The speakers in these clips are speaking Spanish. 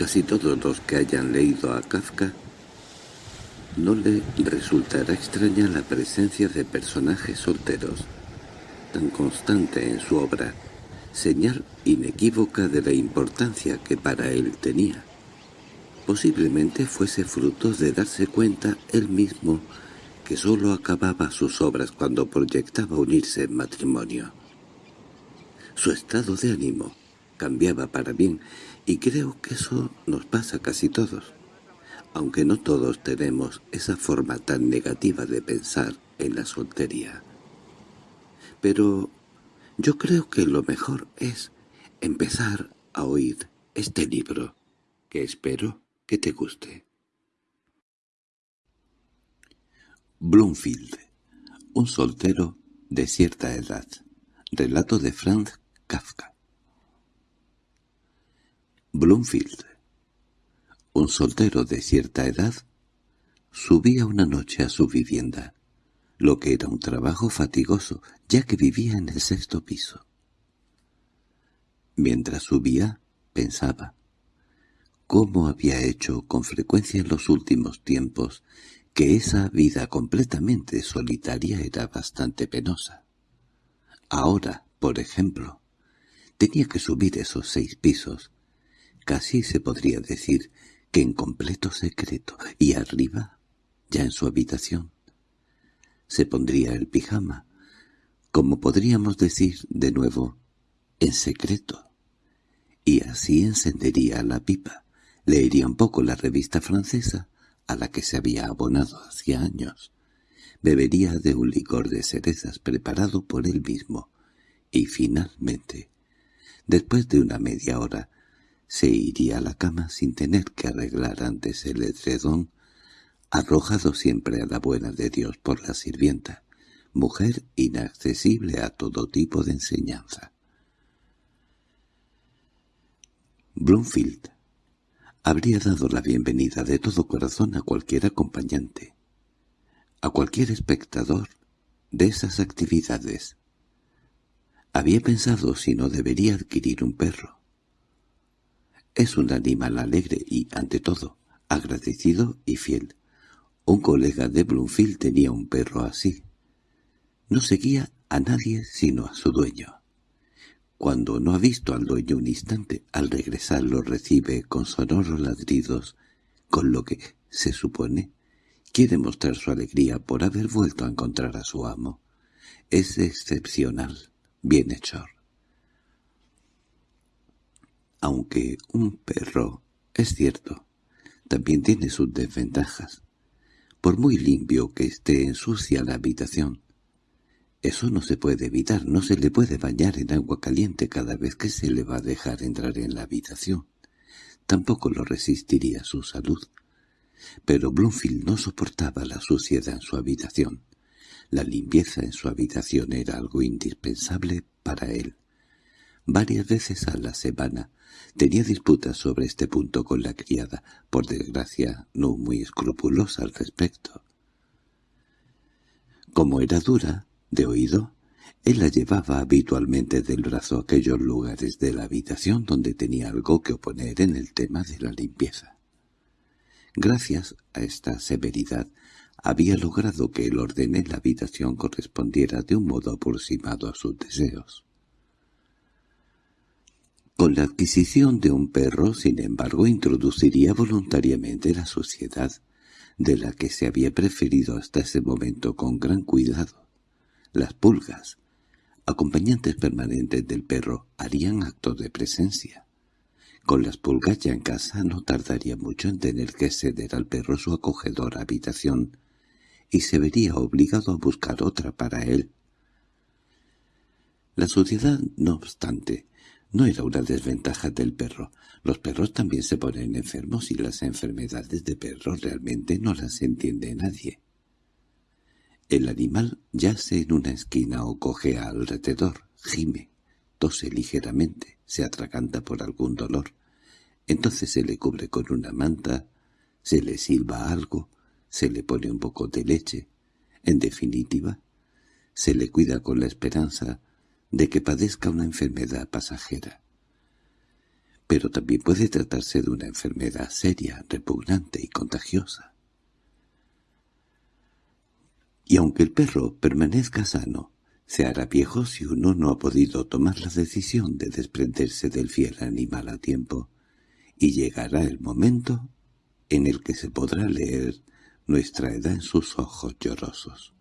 casi todos los que hayan leído a Kafka no le resultará extraña la presencia de personajes solteros, tan constante en su obra, señal inequívoca de la importancia que para él tenía. Posiblemente fuese fruto de darse cuenta él mismo que sólo acababa sus obras cuando proyectaba unirse en matrimonio. Su estado de ánimo cambiaba para bien, y creo que eso nos pasa casi todos aunque no todos tenemos esa forma tan negativa de pensar en la soltería. Pero yo creo que lo mejor es empezar a oír este libro, que espero que te guste. Bloomfield, un soltero de cierta edad. Relato de Franz Kafka. Bloomfield un soltero de cierta edad subía una noche a su vivienda, lo que era un trabajo fatigoso, ya que vivía en el sexto piso. Mientras subía, pensaba, cómo había hecho con frecuencia en los últimos tiempos que esa vida completamente solitaria era bastante penosa. Ahora, por ejemplo, tenía que subir esos seis pisos, casi se podría decir que en completo secreto, y arriba, ya en su habitación, se pondría el pijama, como podríamos decir de nuevo, en secreto, y así encendería la pipa, leería un poco la revista francesa a la que se había abonado hacía años, bebería de un licor de cerezas preparado por él mismo, y finalmente, después de una media hora, se iría a la cama sin tener que arreglar antes el edredón, arrojado siempre a la buena de Dios por la sirvienta, mujer inaccesible a todo tipo de enseñanza. Bloomfield habría dado la bienvenida de todo corazón a cualquier acompañante, a cualquier espectador de esas actividades. Había pensado si no debería adquirir un perro. Es un animal alegre y, ante todo, agradecido y fiel. Un colega de Bloomfield tenía un perro así. No seguía a nadie sino a su dueño. Cuando no ha visto al dueño un instante, al regresar lo recibe con sonoros ladridos, con lo que, se supone, quiere mostrar su alegría por haber vuelto a encontrar a su amo. Es excepcional, bienhechor aunque un perro, es cierto, también tiene sus desventajas. Por muy limpio que esté ensucia la habitación. Eso no se puede evitar, no se le puede bañar en agua caliente cada vez que se le va a dejar entrar en la habitación. Tampoco lo resistiría su salud. Pero Bloomfield no soportaba la suciedad en su habitación. La limpieza en su habitación era algo indispensable para él. Varias veces a la semana tenía disputas sobre este punto con la criada, por desgracia no muy escrupulosa al respecto. Como era dura, de oído, él la llevaba habitualmente del brazo a aquellos lugares de la habitación donde tenía algo que oponer en el tema de la limpieza. Gracias a esta severidad, había logrado que el orden en la habitación correspondiera de un modo aproximado a sus deseos. Con la adquisición de un perro, sin embargo, introduciría voluntariamente la sociedad, de la que se había preferido hasta ese momento con gran cuidado. Las pulgas, acompañantes permanentes del perro, harían acto de presencia. Con las pulgas ya en casa no tardaría mucho en tener que ceder al perro su acogedora habitación, y se vería obligado a buscar otra para él. La sociedad, no obstante, no era una desventaja del perro. Los perros también se ponen enfermos y las enfermedades de perros realmente no las entiende nadie. El animal yace en una esquina o cojea alrededor, gime, tose ligeramente, se atraganta por algún dolor. Entonces se le cubre con una manta, se le silba algo, se le pone un poco de leche. En definitiva, se le cuida con la esperanza de que padezca una enfermedad pasajera. pero también puede tratarse de una enfermedad seria, repugnante y contagiosa. Y aunque el perro permanezca sano, se hará viejo si uno no ha podido tomar la decisión de desprenderse del fiel animal a tiempo, y llegará el momento en el que se podrá leer nuestra edad en sus ojos llorosos.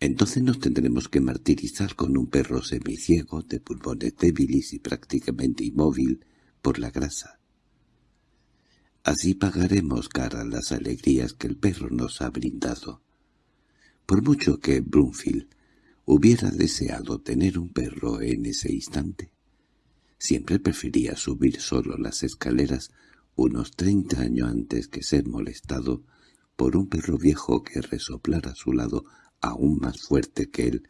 Entonces nos tendremos que martirizar con un perro semiciego, de pulmones débiles y prácticamente inmóvil por la grasa. Así pagaremos cara las alegrías que el perro nos ha brindado. Por mucho que Brunfield hubiera deseado tener un perro en ese instante, siempre prefería subir solo las escaleras unos treinta años antes que ser molestado por un perro viejo que resoplara a su lado aún más fuerte que él,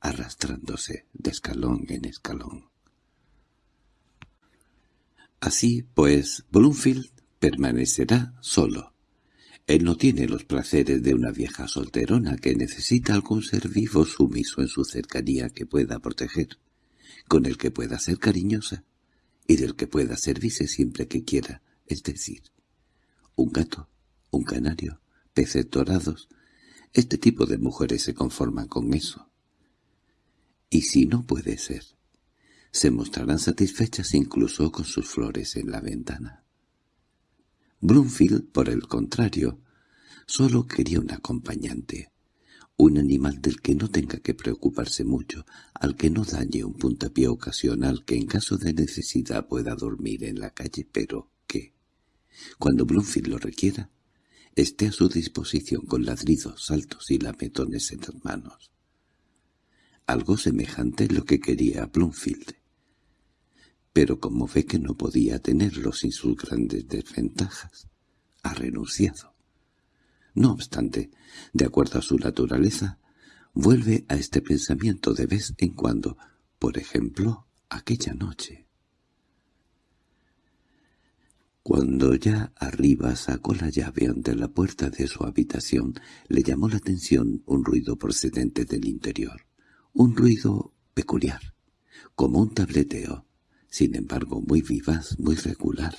arrastrándose de escalón en escalón. Así, pues, Bloomfield permanecerá solo. Él no tiene los placeres de una vieja solterona que necesita algún ser vivo sumiso en su cercanía que pueda proteger, con el que pueda ser cariñosa y del que pueda servirse siempre que quiera, es decir, un gato, un canario, peces dorados, este tipo de mujeres se conforman con eso. Y si no puede ser, se mostrarán satisfechas incluso con sus flores en la ventana. Bloomfield, por el contrario, solo quería un acompañante, un animal del que no tenga que preocuparse mucho, al que no dañe un puntapié ocasional que en caso de necesidad pueda dormir en la calle, pero que, cuando Bloomfield lo requiera, esté a su disposición con ladridos, saltos y lametones en las manos. Algo semejante es lo que quería Bloomfield. Pero como ve que no podía tenerlo sin sus grandes desventajas, ha renunciado. No obstante, de acuerdo a su naturaleza, vuelve a este pensamiento de vez en cuando, por ejemplo, aquella noche. Cuando ya arriba sacó la llave ante la puerta de su habitación, le llamó la atención un ruido procedente del interior. Un ruido peculiar, como un tableteo, sin embargo muy vivaz, muy regular.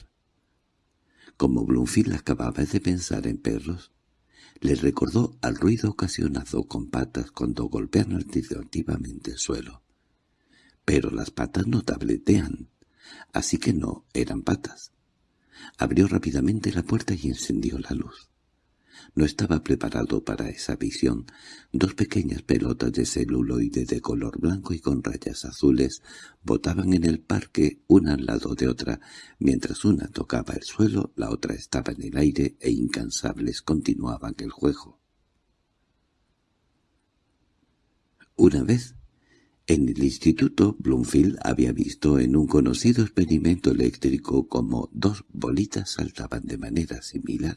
Como Bloomfield acababa de pensar en perros, le recordó al ruido ocasionado con patas cuando golpean alternativamente el suelo. Pero las patas no tabletean, así que no eran patas. Abrió rápidamente la puerta y encendió la luz. No estaba preparado para esa visión. Dos pequeñas pelotas de celuloide de color blanco y con rayas azules botaban en el parque una al lado de otra. Mientras una tocaba el suelo, la otra estaba en el aire e incansables continuaban el juego. Una vez en el instituto, Bloomfield había visto en un conocido experimento eléctrico como dos bolitas saltaban de manera similar,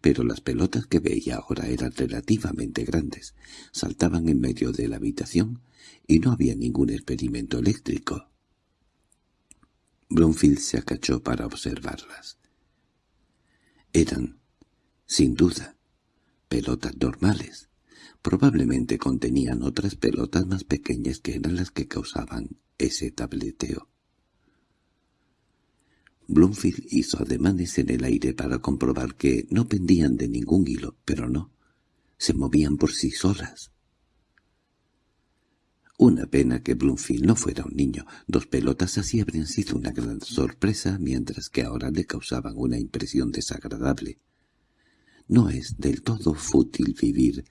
pero las pelotas que veía ahora eran relativamente grandes, saltaban en medio de la habitación y no había ningún experimento eléctrico. Bloomfield se acachó para observarlas. Eran, sin duda, pelotas normales, Probablemente contenían otras pelotas más pequeñas que eran las que causaban ese tableteo. Bloomfield hizo ademanes en el aire para comprobar que no pendían de ningún hilo, pero no, se movían por sí solas. Una pena que Bloomfield no fuera un niño. Dos pelotas así habrían sido una gran sorpresa, mientras que ahora le causaban una impresión desagradable. No es del todo fútil vivir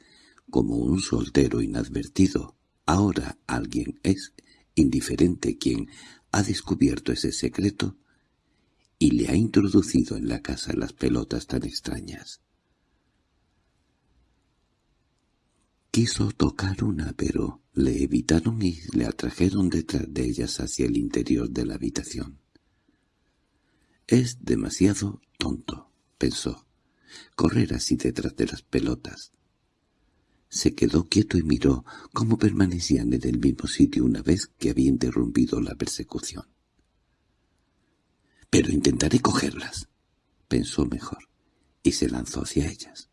como un soltero inadvertido. Ahora alguien es indiferente quien ha descubierto ese secreto y le ha introducido en la casa las pelotas tan extrañas. Quiso tocar una, pero le evitaron y le atrajeron detrás de ellas hacia el interior de la habitación. Es demasiado tonto, pensó, correr así detrás de las pelotas. Se quedó quieto y miró cómo permanecían en el mismo sitio una vez que había interrumpido la persecución. «Pero intentaré cogerlas», pensó mejor, y se lanzó hacia ellas.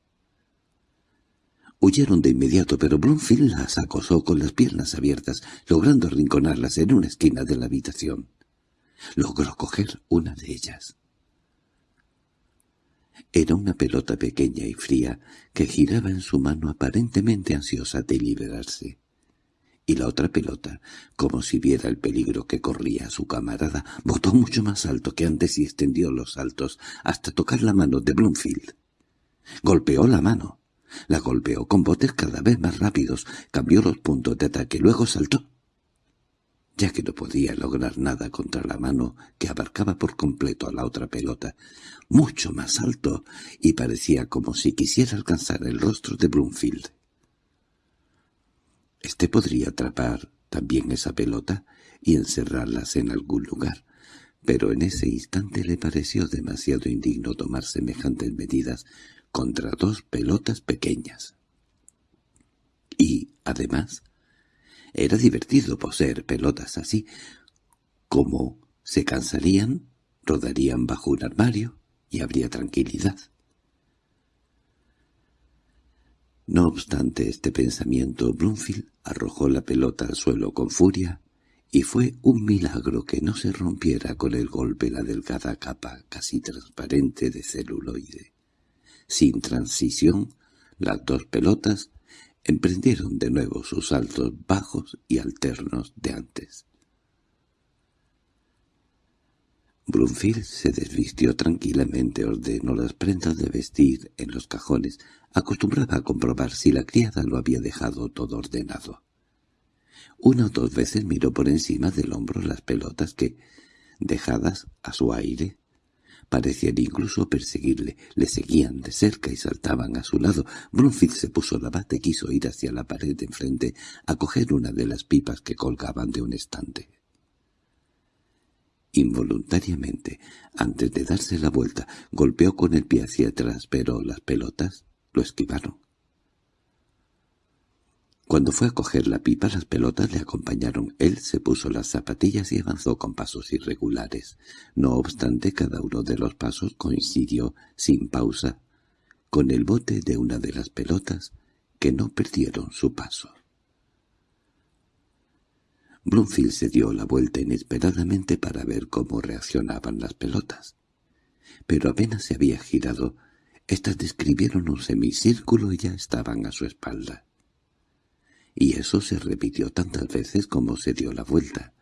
Huyeron de inmediato, pero Bloomfield las acosó con las piernas abiertas, logrando arrinconarlas en una esquina de la habitación. Logró coger una de ellas. Era una pelota pequeña y fría que giraba en su mano aparentemente ansiosa de liberarse. Y la otra pelota, como si viera el peligro que corría su camarada, botó mucho más alto que antes y extendió los saltos hasta tocar la mano de Bloomfield. Golpeó la mano. La golpeó con botes cada vez más rápidos, cambió los puntos de ataque, luego saltó ya que no podía lograr nada contra la mano que abarcaba por completo a la otra pelota, mucho más alto, y parecía como si quisiera alcanzar el rostro de Bloomfield. Este podría atrapar también esa pelota y encerrarlas en algún lugar, pero en ese instante le pareció demasiado indigno tomar semejantes medidas contra dos pelotas pequeñas. Y, además, era divertido poseer pelotas así. Como se cansarían, rodarían bajo un armario y habría tranquilidad. No obstante este pensamiento, Bloomfield arrojó la pelota al suelo con furia, y fue un milagro que no se rompiera con el golpe la delgada capa casi transparente de celuloide. Sin transición, las dos pelotas emprendieron de nuevo sus saltos bajos y alternos de antes. Brunfield se desvistió tranquilamente, ordenó las prendas de vestir en los cajones, acostumbrada a comprobar si la criada lo había dejado todo ordenado. Una o dos veces miró por encima del hombro las pelotas que, dejadas a su aire, Parecían incluso perseguirle, le seguían de cerca y saltaban a su lado. Brunfield se puso la bata y quiso ir hacia la pared de enfrente a coger una de las pipas que colgaban de un estante. Involuntariamente, antes de darse la vuelta, golpeó con el pie hacia atrás, pero las pelotas lo esquivaron. Cuando fue a coger la pipa las pelotas le acompañaron. Él se puso las zapatillas y avanzó con pasos irregulares. No obstante, cada uno de los pasos coincidió, sin pausa, con el bote de una de las pelotas, que no perdieron su paso. Bloomfield se dio la vuelta inesperadamente para ver cómo reaccionaban las pelotas. Pero apenas se había girado, éstas describieron un semicírculo y ya estaban a su espalda y eso se repitió tantas veces como se dio la vuelta.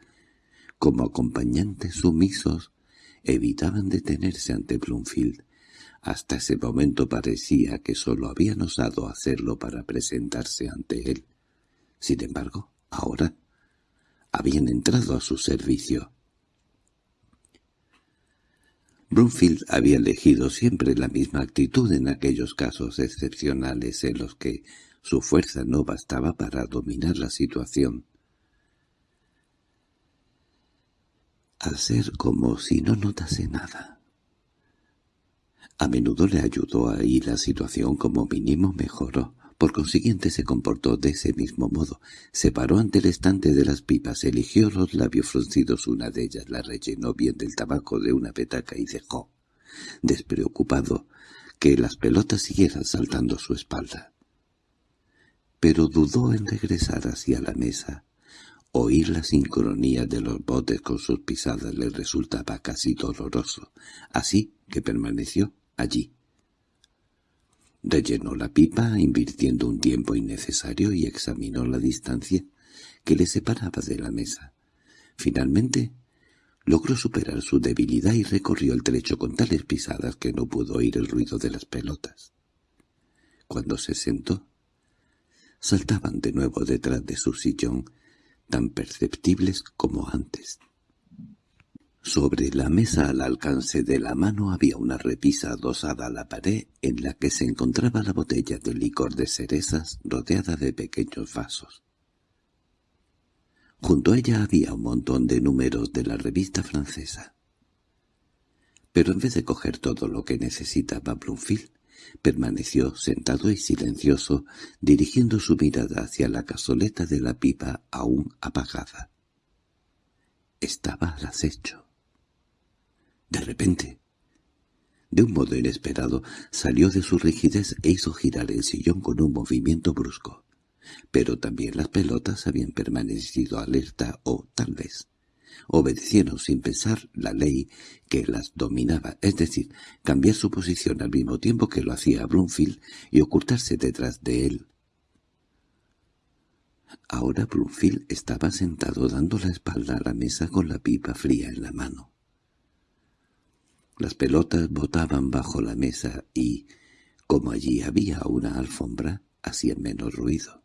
Como acompañantes sumisos, evitaban detenerse ante Bloomfield. Hasta ese momento parecía que sólo habían osado hacerlo para presentarse ante él. Sin embargo, ahora habían entrado a su servicio. Bloomfield había elegido siempre la misma actitud en aquellos casos excepcionales en los que su fuerza no bastaba para dominar la situación. Hacer como si no notase nada. A menudo le ayudó a y la situación como mínimo mejoró. Por consiguiente se comportó de ese mismo modo. Se paró ante el estante de las pipas, eligió los labios fruncidos, una de ellas la rellenó bien del tabaco de una petaca y dejó, despreocupado, que las pelotas siguieran saltando su espalda pero dudó en regresar hacia la mesa. Oír la sincronía de los botes con sus pisadas le resultaba casi doloroso, así que permaneció allí. Rellenó la pipa, invirtiendo un tiempo innecesario, y examinó la distancia que le separaba de la mesa. Finalmente, logró superar su debilidad y recorrió el trecho con tales pisadas que no pudo oír el ruido de las pelotas. Cuando se sentó, saltaban de nuevo detrás de su sillón, tan perceptibles como antes. Sobre la mesa al alcance de la mano había una repisa adosada a la pared en la que se encontraba la botella de licor de cerezas rodeada de pequeños vasos. Junto a ella había un montón de números de la revista francesa. Pero en vez de coger todo lo que necesitaba Bloomfield, Permaneció sentado y silencioso, dirigiendo su mirada hacia la cazoleta de la pipa aún apagada. Estaba al acecho. De repente, de un modo inesperado, salió de su rigidez e hizo girar el sillón con un movimiento brusco. Pero también las pelotas habían permanecido alerta o, tal vez, obedecieron sin pensar la ley que las dominaba, es decir, cambiar su posición al mismo tiempo que lo hacía Bloomfield y ocultarse detrás de él. Ahora Bloomfield estaba sentado dando la espalda a la mesa con la pipa fría en la mano. Las pelotas botaban bajo la mesa y, como allí había una alfombra, hacían menos ruido.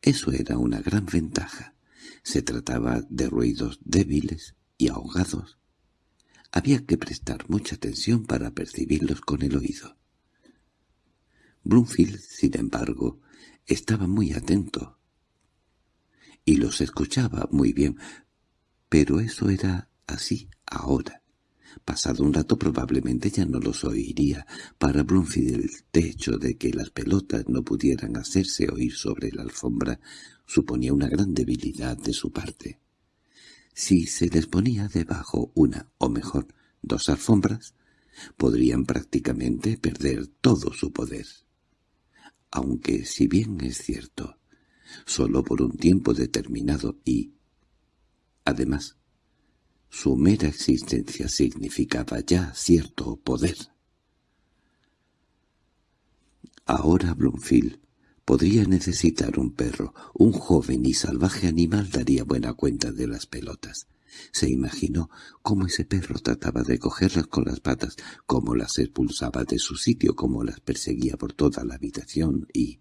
Eso era una gran ventaja. Se trataba de ruidos débiles y ahogados. Había que prestar mucha atención para percibirlos con el oído. Bloomfield, sin embargo, estaba muy atento y los escuchaba muy bien, pero eso era así ahora. Pasado un rato probablemente ya no los oiría. Para Bloomfield el hecho de que las pelotas no pudieran hacerse oír sobre la alfombra suponía una gran debilidad de su parte. Si se les ponía debajo una, o mejor, dos alfombras, podrían prácticamente perder todo su poder. Aunque, si bien es cierto, solo por un tiempo determinado y, además, su mera existencia significaba ya cierto poder. Ahora Bloomfield podría necesitar un perro, un joven y salvaje animal daría buena cuenta de las pelotas. Se imaginó cómo ese perro trataba de cogerlas con las patas, cómo las expulsaba de su sitio, cómo las perseguía por toda la habitación y,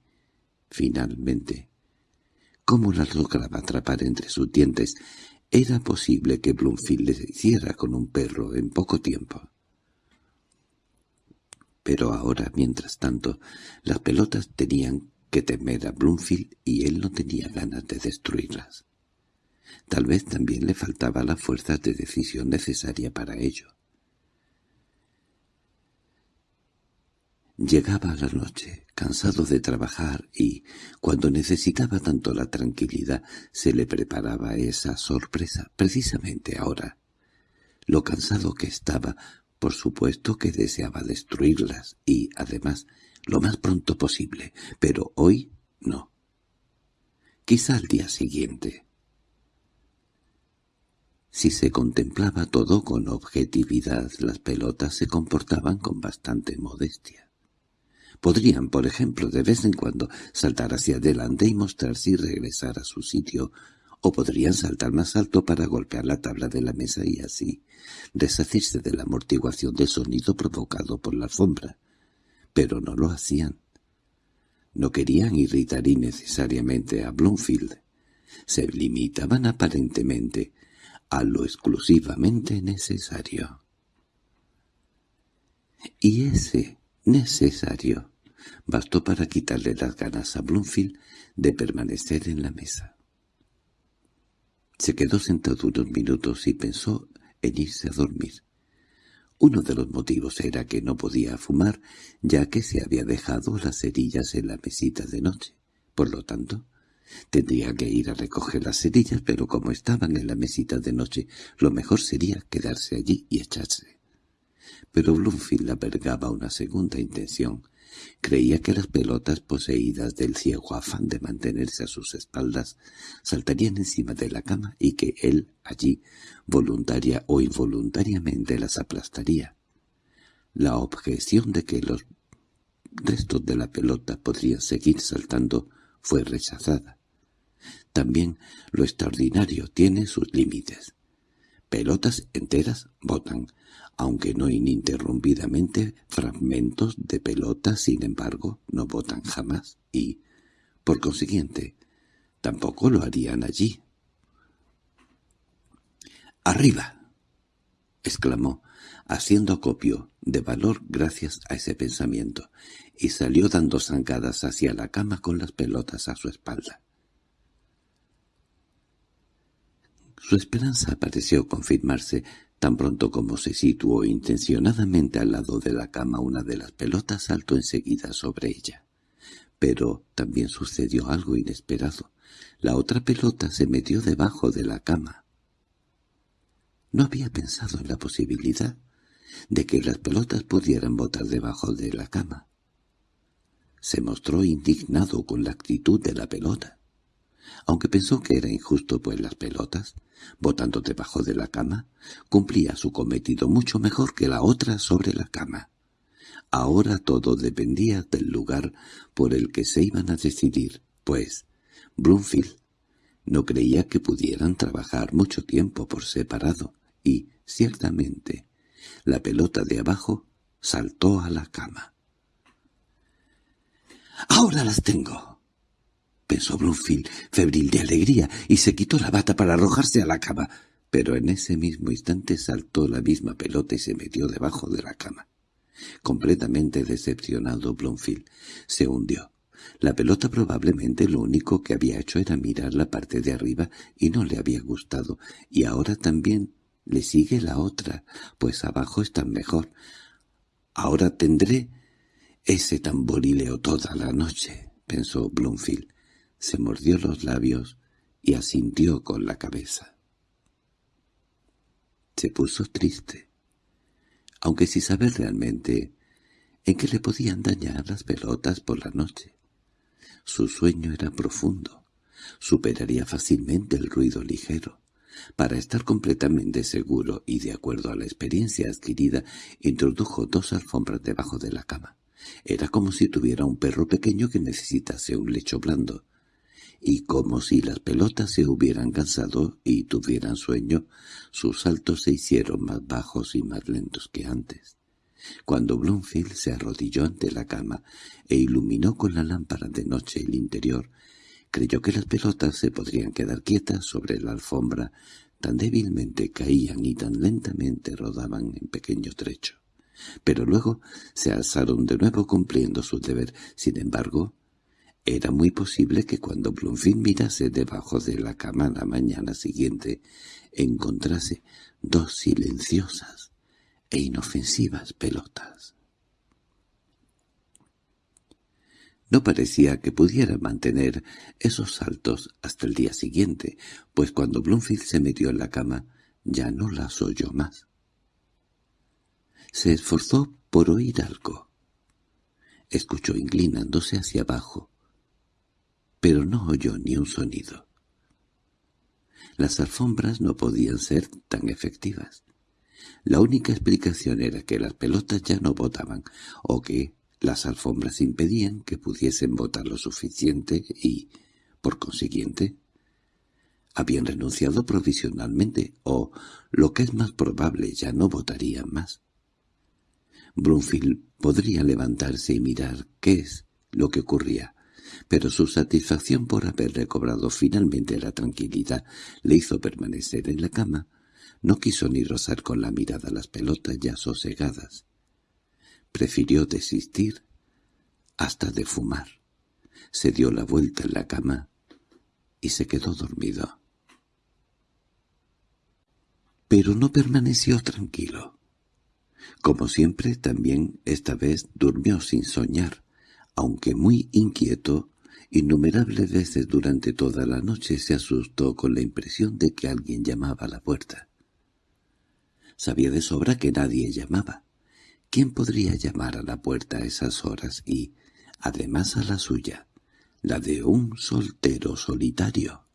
finalmente, cómo las lograba atrapar entre sus dientes era posible que Bloomfield le hiciera con un perro en poco tiempo. Pero ahora, mientras tanto, las pelotas tenían que temer a Bloomfield y él no tenía ganas de destruirlas. Tal vez también le faltaba la fuerza de decisión necesaria para ello. Llegaba la noche, cansado de trabajar, y, cuando necesitaba tanto la tranquilidad, se le preparaba esa sorpresa, precisamente ahora. Lo cansado que estaba, por supuesto que deseaba destruirlas, y, además, lo más pronto posible, pero hoy no. Quizá al día siguiente. Si se contemplaba todo con objetividad, las pelotas se comportaban con bastante modestia. Podrían, por ejemplo, de vez en cuando saltar hacia adelante y mostrarse y regresar a su sitio, o podrían saltar más alto para golpear la tabla de la mesa y así deshacerse de la amortiguación del sonido provocado por la alfombra. Pero no lo hacían. No querían irritar innecesariamente a Bloomfield. Se limitaban aparentemente a lo exclusivamente necesario. Y ese necesario bastó para quitarle las ganas a Bloomfield de permanecer en la mesa. Se quedó sentado unos minutos y pensó en irse a dormir. Uno de los motivos era que no podía fumar, ya que se había dejado las cerillas en la mesita de noche. Por lo tanto, tendría que ir a recoger las cerillas, pero como estaban en la mesita de noche, lo mejor sería quedarse allí y echarse. Pero Bloomfield albergaba una segunda intención. Creía que las pelotas poseídas del ciego afán de mantenerse a sus espaldas saltarían encima de la cama y que él, allí, voluntaria o involuntariamente las aplastaría. La objeción de que los restos de la pelota podrían seguir saltando fue rechazada. También lo extraordinario tiene sus límites. Pelotas enteras botan, aunque no ininterrumpidamente, fragmentos de pelota, sin embargo, no botan jamás y, por consiguiente, tampoco lo harían allí. —¡Arriba! —exclamó, haciendo acopio de valor gracias a ese pensamiento, y salió dando zancadas hacia la cama con las pelotas a su espalda. Su esperanza pareció confirmarse Tan pronto como se situó intencionadamente al lado de la cama una de las pelotas saltó enseguida sobre ella. Pero también sucedió algo inesperado. La otra pelota se metió debajo de la cama. No había pensado en la posibilidad de que las pelotas pudieran botar debajo de la cama. Se mostró indignado con la actitud de la pelota. Aunque pensó que era injusto pues las pelotas, botando debajo de la cama, cumplía su cometido mucho mejor que la otra sobre la cama. Ahora todo dependía del lugar por el que se iban a decidir, pues Bloomfield no creía que pudieran trabajar mucho tiempo por separado, y, ciertamente, la pelota de abajo saltó a la cama. —¡Ahora las tengo! Pensó Bloomfield, febril de alegría, y se quitó la bata para arrojarse a la cama. Pero en ese mismo instante saltó la misma pelota y se metió debajo de la cama. Completamente decepcionado, Bloomfield se hundió. La pelota probablemente lo único que había hecho era mirar la parte de arriba y no le había gustado, y ahora también le sigue la otra, pues abajo está mejor. Ahora tendré ese tamborileo toda la noche, pensó Bloomfield. Se mordió los labios y asintió con la cabeza. Se puso triste, aunque sin saber realmente en qué le podían dañar las pelotas por la noche. Su sueño era profundo. Superaría fácilmente el ruido ligero. Para estar completamente seguro y de acuerdo a la experiencia adquirida, introdujo dos alfombras debajo de la cama. Era como si tuviera un perro pequeño que necesitase un lecho blando. Y como si las pelotas se hubieran cansado y tuvieran sueño, sus saltos se hicieron más bajos y más lentos que antes. Cuando Bloomfield se arrodilló ante la cama e iluminó con la lámpara de noche el interior, creyó que las pelotas se podrían quedar quietas sobre la alfombra, tan débilmente caían y tan lentamente rodaban en pequeño trecho. Pero luego se alzaron de nuevo cumpliendo su deber. Sin embargo, era muy posible que cuando Bloomfield mirase debajo de la cama la mañana siguiente, encontrase dos silenciosas, e inofensivas pelotas. No parecía que pudiera mantener esos saltos hasta el día siguiente, pues cuando Bloomfield se metió en la cama ya no las oyó más. Se esforzó por oír algo. Escuchó inclinándose hacia abajo, pero no oyó ni un sonido. Las alfombras no podían ser tan efectivas. La única explicación era que las pelotas ya no botaban, o que las alfombras impedían que pudiesen botar lo suficiente y, por consiguiente, habían renunciado provisionalmente, o, lo que es más probable, ya no votarían más. Brunfield podría levantarse y mirar qué es lo que ocurría, pero su satisfacción por haber recobrado finalmente la tranquilidad le hizo permanecer en la cama, no quiso ni rozar con la mirada las pelotas ya sosegadas. Prefirió desistir hasta de fumar. Se dio la vuelta en la cama y se quedó dormido. Pero no permaneció tranquilo. Como siempre, también esta vez durmió sin soñar, aunque muy inquieto, innumerables veces durante toda la noche se asustó con la impresión de que alguien llamaba a la puerta. Sabía de sobra que nadie llamaba. ¿Quién podría llamar a la puerta a esas horas y, además a la suya, la de un soltero solitario?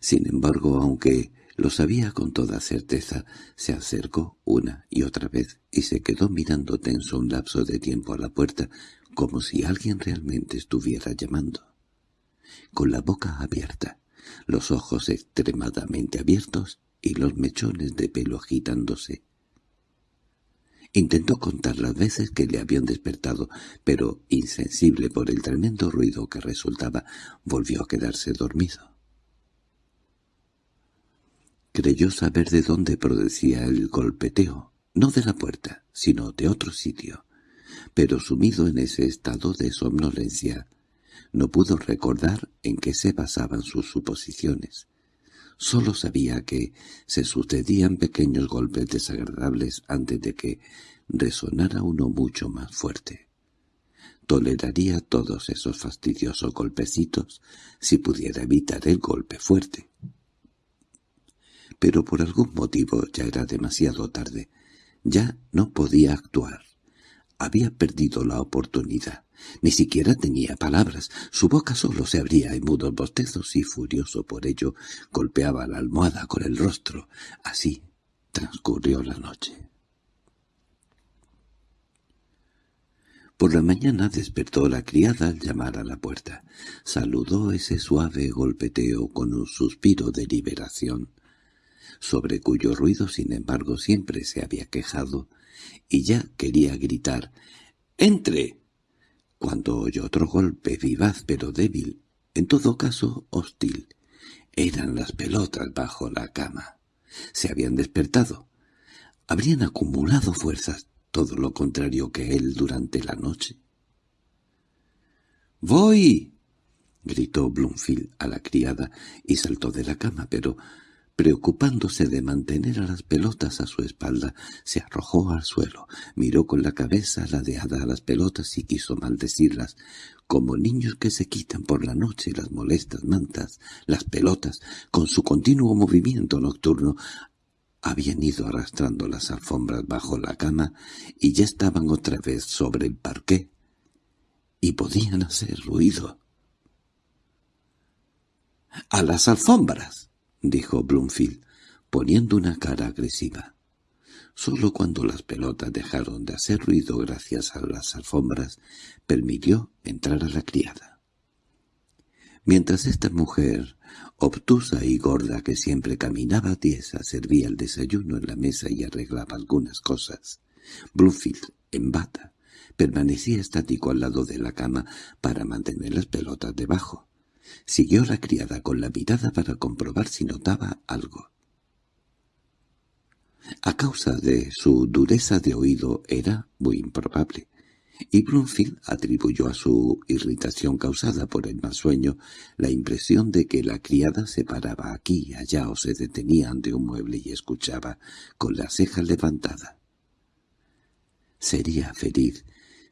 Sin embargo, aunque lo sabía con toda certeza, se acercó una y otra vez y se quedó mirando tenso un lapso de tiempo a la puerta, como si alguien realmente estuviera llamando. Con la boca abierta, los ojos extremadamente abiertos y los mechones de pelo agitándose. Intentó contar las veces que le habían despertado, pero, insensible por el tremendo ruido que resultaba, volvió a quedarse dormido. Creyó saber de dónde producía el golpeteo, no de la puerta, sino de otro sitio, pero sumido en ese estado de somnolencia, no pudo recordar en qué se basaban sus suposiciones. Solo sabía que se sucedían pequeños golpes desagradables antes de que resonara uno mucho más fuerte. Toleraría todos esos fastidiosos golpecitos si pudiera evitar el golpe fuerte. Pero por algún motivo ya era demasiado tarde. Ya no podía actuar. había perdido la oportunidad. Ni siquiera tenía palabras. Su boca solo se abría en mudos bostezos y, furioso por ello, golpeaba la almohada con el rostro. Así transcurrió la noche. Por la mañana despertó la criada al llamar a la puerta. Saludó ese suave golpeteo con un suspiro de liberación, sobre cuyo ruido sin embargo siempre se había quejado, y ya quería gritar «¡Entre!» cuando oyó otro golpe vivaz pero débil, en todo caso hostil. Eran las pelotas bajo la cama. Se habían despertado. Habrían acumulado fuerzas todo lo contrario que él durante la noche. «¡Voy!» gritó Bloomfield a la criada y saltó de la cama, pero, preocupándose de mantener a las pelotas a su espalda, se arrojó al suelo, miró con la cabeza ladeada a las pelotas y quiso maldecirlas, como niños que se quitan por la noche las molestas mantas, las pelotas, con su continuo movimiento nocturno, habían ido arrastrando las alfombras bajo la cama y ya estaban otra vez sobre el parqué, y podían hacer ruido. —¡A las alfombras! —dijo Bloomfield, poniendo una cara agresiva. Solo cuando las pelotas dejaron de hacer ruido gracias a las alfombras, permitió entrar a la criada. Mientras esta mujer, obtusa y gorda que siempre caminaba tiesa, servía el desayuno en la mesa y arreglaba algunas cosas, Bluefield, en bata, permanecía estático al lado de la cama para mantener las pelotas debajo. Siguió la criada con la mirada para comprobar si notaba algo. A causa de su dureza de oído era muy improbable, y Bloomfield atribuyó a su irritación causada por el mal sueño la impresión de que la criada se paraba aquí y allá o se detenía ante un mueble y escuchaba con las cejas levantadas. Sería feliz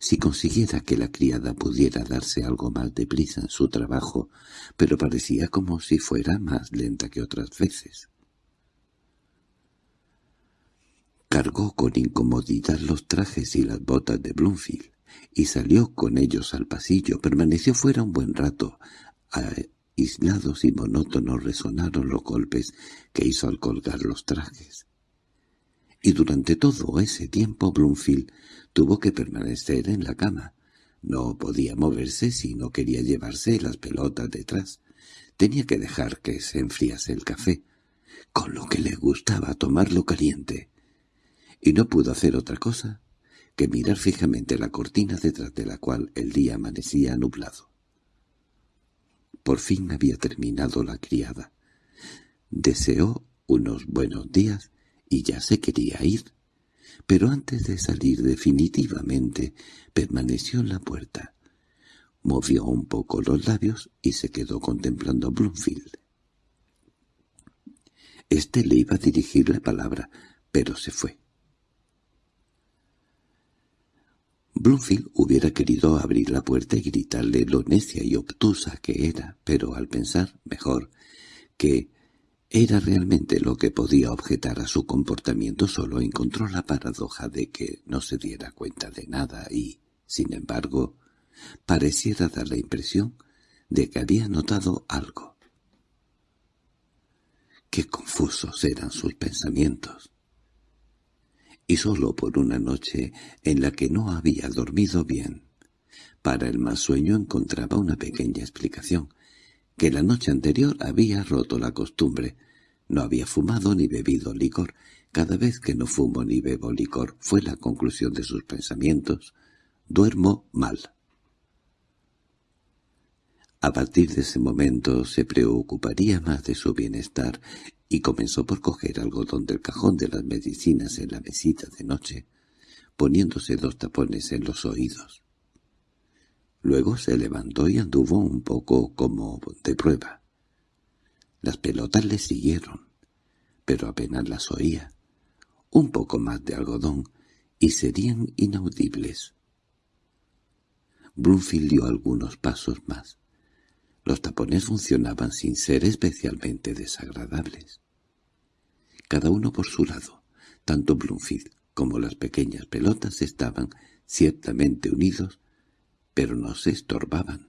si consiguiera que la criada pudiera darse algo más de prisa en su trabajo, pero parecía como si fuera más lenta que otras veces. Cargó con incomodidad los trajes y las botas de Bloomfield y salió con ellos al pasillo. Permaneció fuera un buen rato. Aislados y monótonos resonaron los golpes que hizo al colgar los trajes. Y durante todo ese tiempo Bloomfield tuvo que permanecer en la cama. No podía moverse si no quería llevarse las pelotas detrás. Tenía que dejar que se enfriase el café, con lo que le gustaba tomarlo caliente. Y no pudo hacer otra cosa que mirar fijamente la cortina detrás de la cual el día amanecía nublado. Por fin había terminado la criada. Deseó unos buenos días y ya se quería ir, pero antes de salir definitivamente permaneció en la puerta. Movió un poco los labios y se quedó contemplando a Bloomfield. Este le iba a dirigir la palabra, pero se fue. Bloomfield hubiera querido abrir la puerta y gritarle lo necia y obtusa que era, pero al pensar, mejor, que era realmente lo que podía objetar a su comportamiento solo encontró la paradoja de que no se diera cuenta de nada y, sin embargo, pareciera dar la impresión de que había notado algo. Qué confusos eran sus pensamientos y solo por una noche en la que no había dormido bien. Para el mal sueño encontraba una pequeña explicación, que la noche anterior había roto la costumbre. No había fumado ni bebido licor. Cada vez que no fumo ni bebo licor fue la conclusión de sus pensamientos. Duermo mal. A partir de ese momento se preocuparía más de su bienestar y comenzó por coger algodón del cajón de las medicinas en la mesita de noche, poniéndose dos tapones en los oídos. Luego se levantó y anduvo un poco como de prueba. Las pelotas le siguieron, pero apenas las oía. Un poco más de algodón y serían inaudibles. Bloomfield dio algunos pasos más. Los tapones funcionaban sin ser especialmente desagradables. Cada uno por su lado, tanto Bloomfield como las pequeñas pelotas estaban ciertamente unidos, pero no se estorbaban.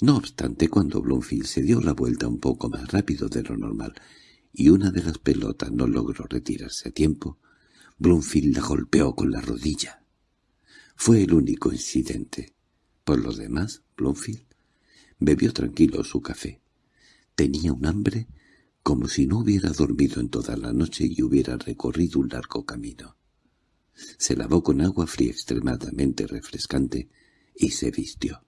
No obstante, cuando Bloomfield se dio la vuelta un poco más rápido de lo normal y una de las pelotas no logró retirarse a tiempo, Bloomfield la golpeó con la rodilla. Fue el único incidente. Por lo demás, Bloomfield bebió tranquilo su café. Tenía un hambre como si no hubiera dormido en toda la noche y hubiera recorrido un largo camino. Se lavó con agua fría extremadamente refrescante y se vistió.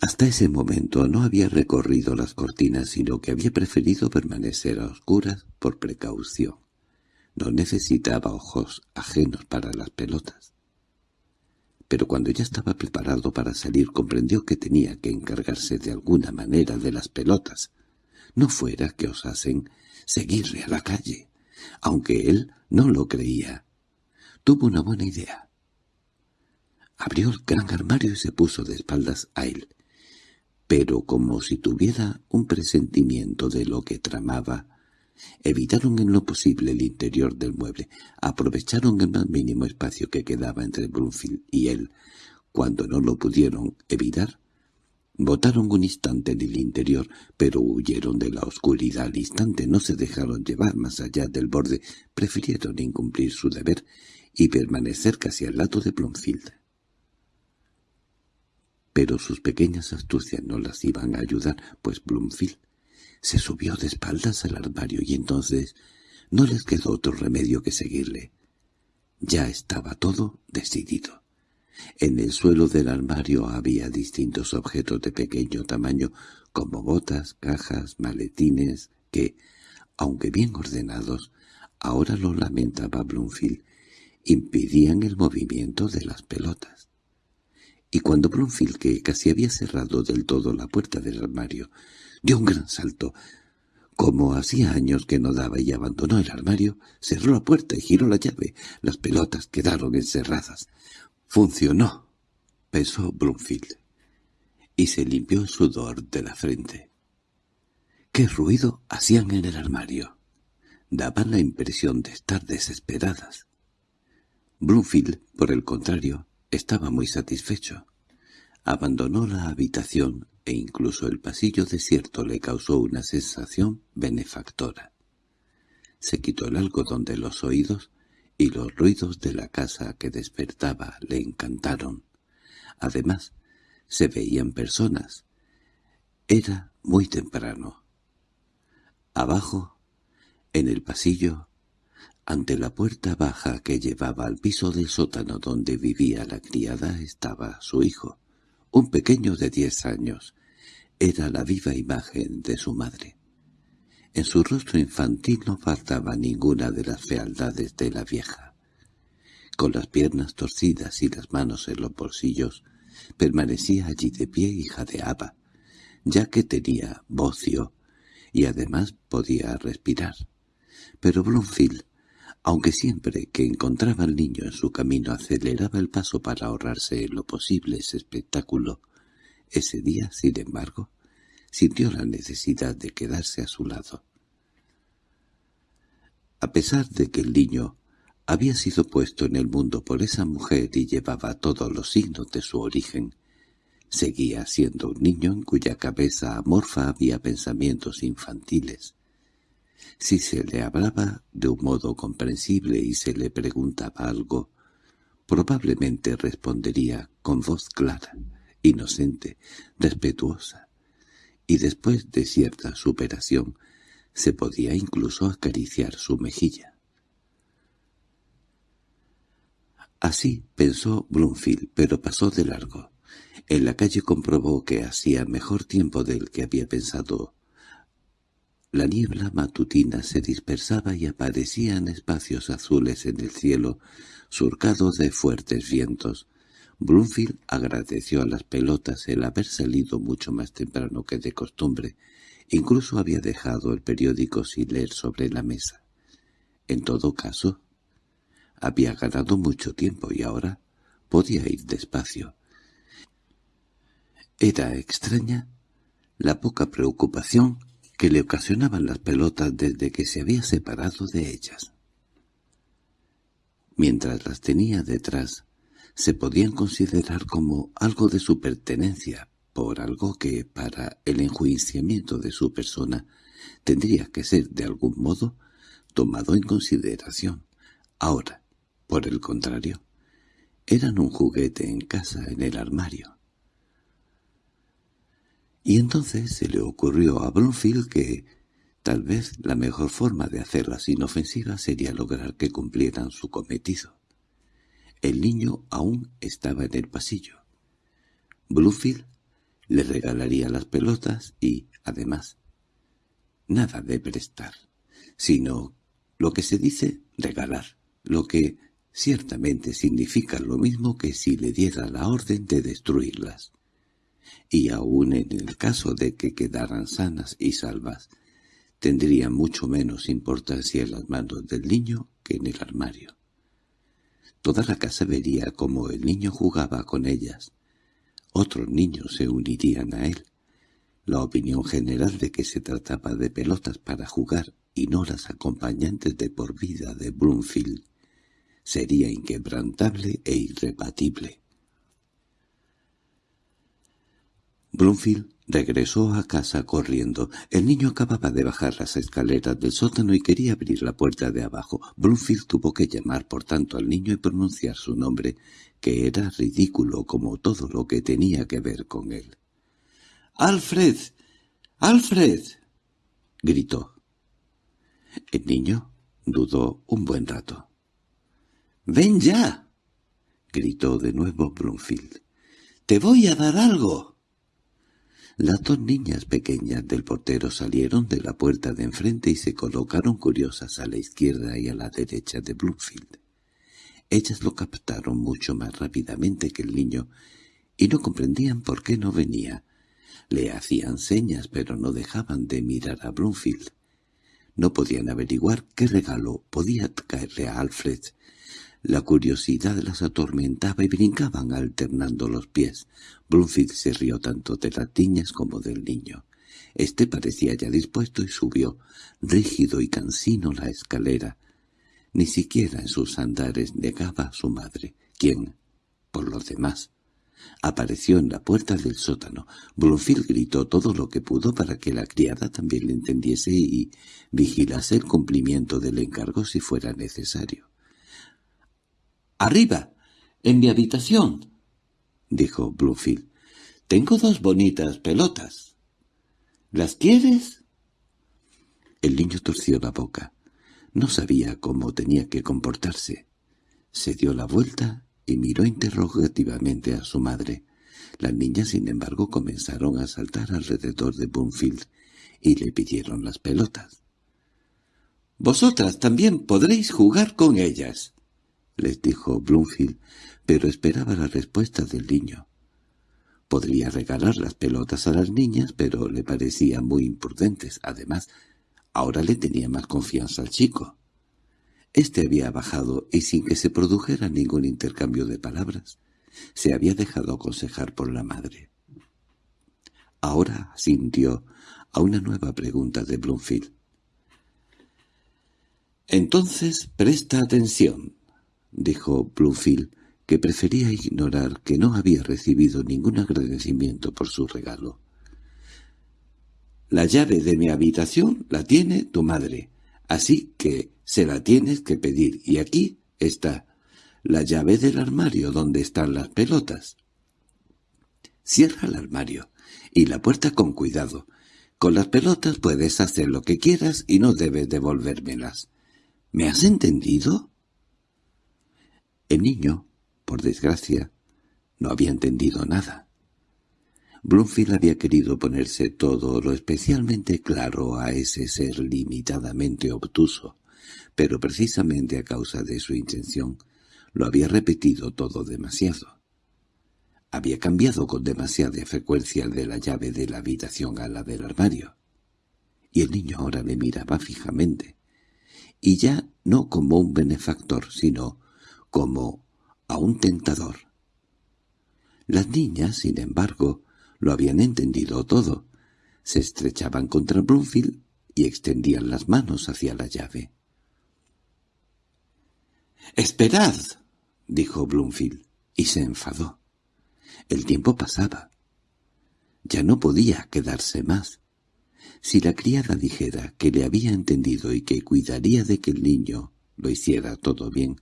Hasta ese momento no había recorrido las cortinas, sino que había preferido permanecer a oscuras por precaución. No necesitaba ojos ajenos para las pelotas. Pero cuando ya estaba preparado para salir comprendió que tenía que encargarse de alguna manera de las pelotas. No fuera que osasen seguirle a la calle, aunque él no lo creía. Tuvo una buena idea. Abrió el gran armario y se puso de espaldas a él pero como si tuviera un presentimiento de lo que tramaba, evitaron en lo posible el interior del mueble, aprovecharon el más mínimo espacio que quedaba entre Brunfield y él. Cuando no lo pudieron evitar, botaron un instante en el interior, pero huyeron de la oscuridad al instante, no se dejaron llevar más allá del borde, prefirieron incumplir su deber y permanecer casi al lado de Bloomfield pero sus pequeñas astucias no las iban a ayudar, pues Bloomfield se subió de espaldas al armario y entonces no les quedó otro remedio que seguirle. Ya estaba todo decidido. En el suelo del armario había distintos objetos de pequeño tamaño, como botas, cajas, maletines, que, aunque bien ordenados, ahora lo lamentaba Bloomfield, impidían el movimiento de las pelotas y cuando Brunfield, que casi había cerrado del todo la puerta del armario, dio un gran salto, como hacía años que no daba y abandonó el armario, cerró la puerta y giró la llave. Las pelotas quedaron encerradas. «Funcionó», pensó Brunfield, y se limpió el sudor de la frente. ¿Qué ruido hacían en el armario? Daban la impresión de estar desesperadas. Brunfield, por el contrario, estaba muy satisfecho. Abandonó la habitación e incluso el pasillo desierto le causó una sensación benefactora. Se quitó el algodón de los oídos y los ruidos de la casa que despertaba le encantaron. Además, se veían personas. Era muy temprano. Abajo, en el pasillo, ante la puerta baja que llevaba al piso del sótano donde vivía la criada estaba su hijo, un pequeño de diez años. Era la viva imagen de su madre. En su rostro infantil no faltaba ninguna de las fealdades de la vieja. Con las piernas torcidas y las manos en los bolsillos, permanecía allí de pie y jadeaba, ya que tenía bocio y además podía respirar. Pero Bloomfield aunque siempre que encontraba al niño en su camino aceleraba el paso para ahorrarse en lo posible ese espectáculo, ese día, sin embargo, sintió la necesidad de quedarse a su lado. A pesar de que el niño había sido puesto en el mundo por esa mujer y llevaba todos los signos de su origen, seguía siendo un niño en cuya cabeza amorfa había pensamientos infantiles, si se le hablaba de un modo comprensible y se le preguntaba algo, probablemente respondería con voz clara, inocente, respetuosa, y después de cierta superación se podía incluso acariciar su mejilla. Así pensó Bloomfield, pero pasó de largo. En la calle comprobó que hacía mejor tiempo del que había pensado la niebla matutina se dispersaba y aparecían espacios azules en el cielo, surcados de fuertes vientos. Bloomfield agradeció a las pelotas el haber salido mucho más temprano que de costumbre. Incluso había dejado el periódico sin leer sobre la mesa. En todo caso, había ganado mucho tiempo y ahora podía ir despacio. Era extraña la poca preocupación que le ocasionaban las pelotas desde que se había separado de ellas. Mientras las tenía detrás, se podían considerar como algo de su pertenencia, por algo que, para el enjuiciamiento de su persona, tendría que ser, de algún modo, tomado en consideración. Ahora, por el contrario, eran un juguete en casa, en el armario. Y entonces se le ocurrió a Bloomfield que tal vez la mejor forma de hacerlas inofensivas sería lograr que cumplieran su cometido. El niño aún estaba en el pasillo. Bloomfield le regalaría las pelotas y, además, nada de prestar, sino lo que se dice regalar, lo que ciertamente significa lo mismo que si le diera la orden de destruirlas. Y aun en el caso de que quedaran sanas y salvas, tendría mucho menos importancia en las manos del niño que en el armario. Toda la casa vería cómo el niño jugaba con ellas. Otros niños se unirían a él. La opinión general de que se trataba de pelotas para jugar y no las acompañantes de por vida de Broomfield sería inquebrantable e irrebatible. Bloomfield regresó a casa corriendo. El niño acababa de bajar las escaleras del sótano y quería abrir la puerta de abajo. Bloomfield tuvo que llamar por tanto al niño y pronunciar su nombre, que era ridículo como todo lo que tenía que ver con él. —¡Alfred! ¡Alfred! —gritó. El niño dudó un buen rato. —¡Ven ya! —gritó de nuevo Bloomfield. —¡Te voy a dar algo! Las dos niñas pequeñas del portero salieron de la puerta de enfrente y se colocaron curiosas a la izquierda y a la derecha de Bloomfield. Ellas lo captaron mucho más rápidamente que el niño y no comprendían por qué no venía. Le hacían señas pero no dejaban de mirar a Bloomfield. No podían averiguar qué regalo podía caerle a Alfred, la curiosidad las atormentaba y brincaban alternando los pies. Bloomfield se rió tanto de las niñas como del niño. Este parecía ya dispuesto y subió, rígido y cansino, la escalera. Ni siquiera en sus andares negaba a su madre, quien, por los demás, apareció en la puerta del sótano. Bloomfield gritó todo lo que pudo para que la criada también le entendiese y vigilase el cumplimiento del encargo si fuera necesario. —¡Arriba! ¡En mi habitación! —dijo Bluefield. —Tengo dos bonitas pelotas. ¿Las quieres? El niño torció la boca. No sabía cómo tenía que comportarse. Se dio la vuelta y miró interrogativamente a su madre. Las niñas, sin embargo, comenzaron a saltar alrededor de Bloomfield y le pidieron las pelotas. —Vosotras también podréis jugar con ellas —les dijo Bloomfield, pero esperaba la respuesta del niño. Podría regalar las pelotas a las niñas, pero le parecían muy imprudentes. Además, ahora le tenía más confianza al chico. Este había bajado y sin que se produjera ningún intercambio de palabras, se había dejado aconsejar por la madre. Ahora sintió a una nueva pregunta de Bloomfield. «Entonces presta atención», dijo Bluefield, que prefería ignorar que no había recibido ningún agradecimiento por su regalo. «La llave de mi habitación la tiene tu madre, así que se la tienes que pedir, y aquí está la llave del armario donde están las pelotas. Cierra el armario y la puerta con cuidado. Con las pelotas puedes hacer lo que quieras y no debes devolvérmelas. ¿Me has entendido?» El niño, por desgracia, no había entendido nada. Bloomfield había querido ponerse todo lo especialmente claro a ese ser limitadamente obtuso, pero precisamente a causa de su intención lo había repetido todo demasiado. Había cambiado con demasiada frecuencia de la llave de la habitación a la del armario. Y el niño ahora le miraba fijamente, y ya no como un benefactor, sino como a un tentador. Las niñas, sin embargo, lo habían entendido todo. Se estrechaban contra Bloomfield y extendían las manos hacia la llave. —¡Esperad! —dijo Bloomfield, y se enfadó. El tiempo pasaba. Ya no podía quedarse más. Si la criada dijera que le había entendido y que cuidaría de que el niño lo hiciera todo bien,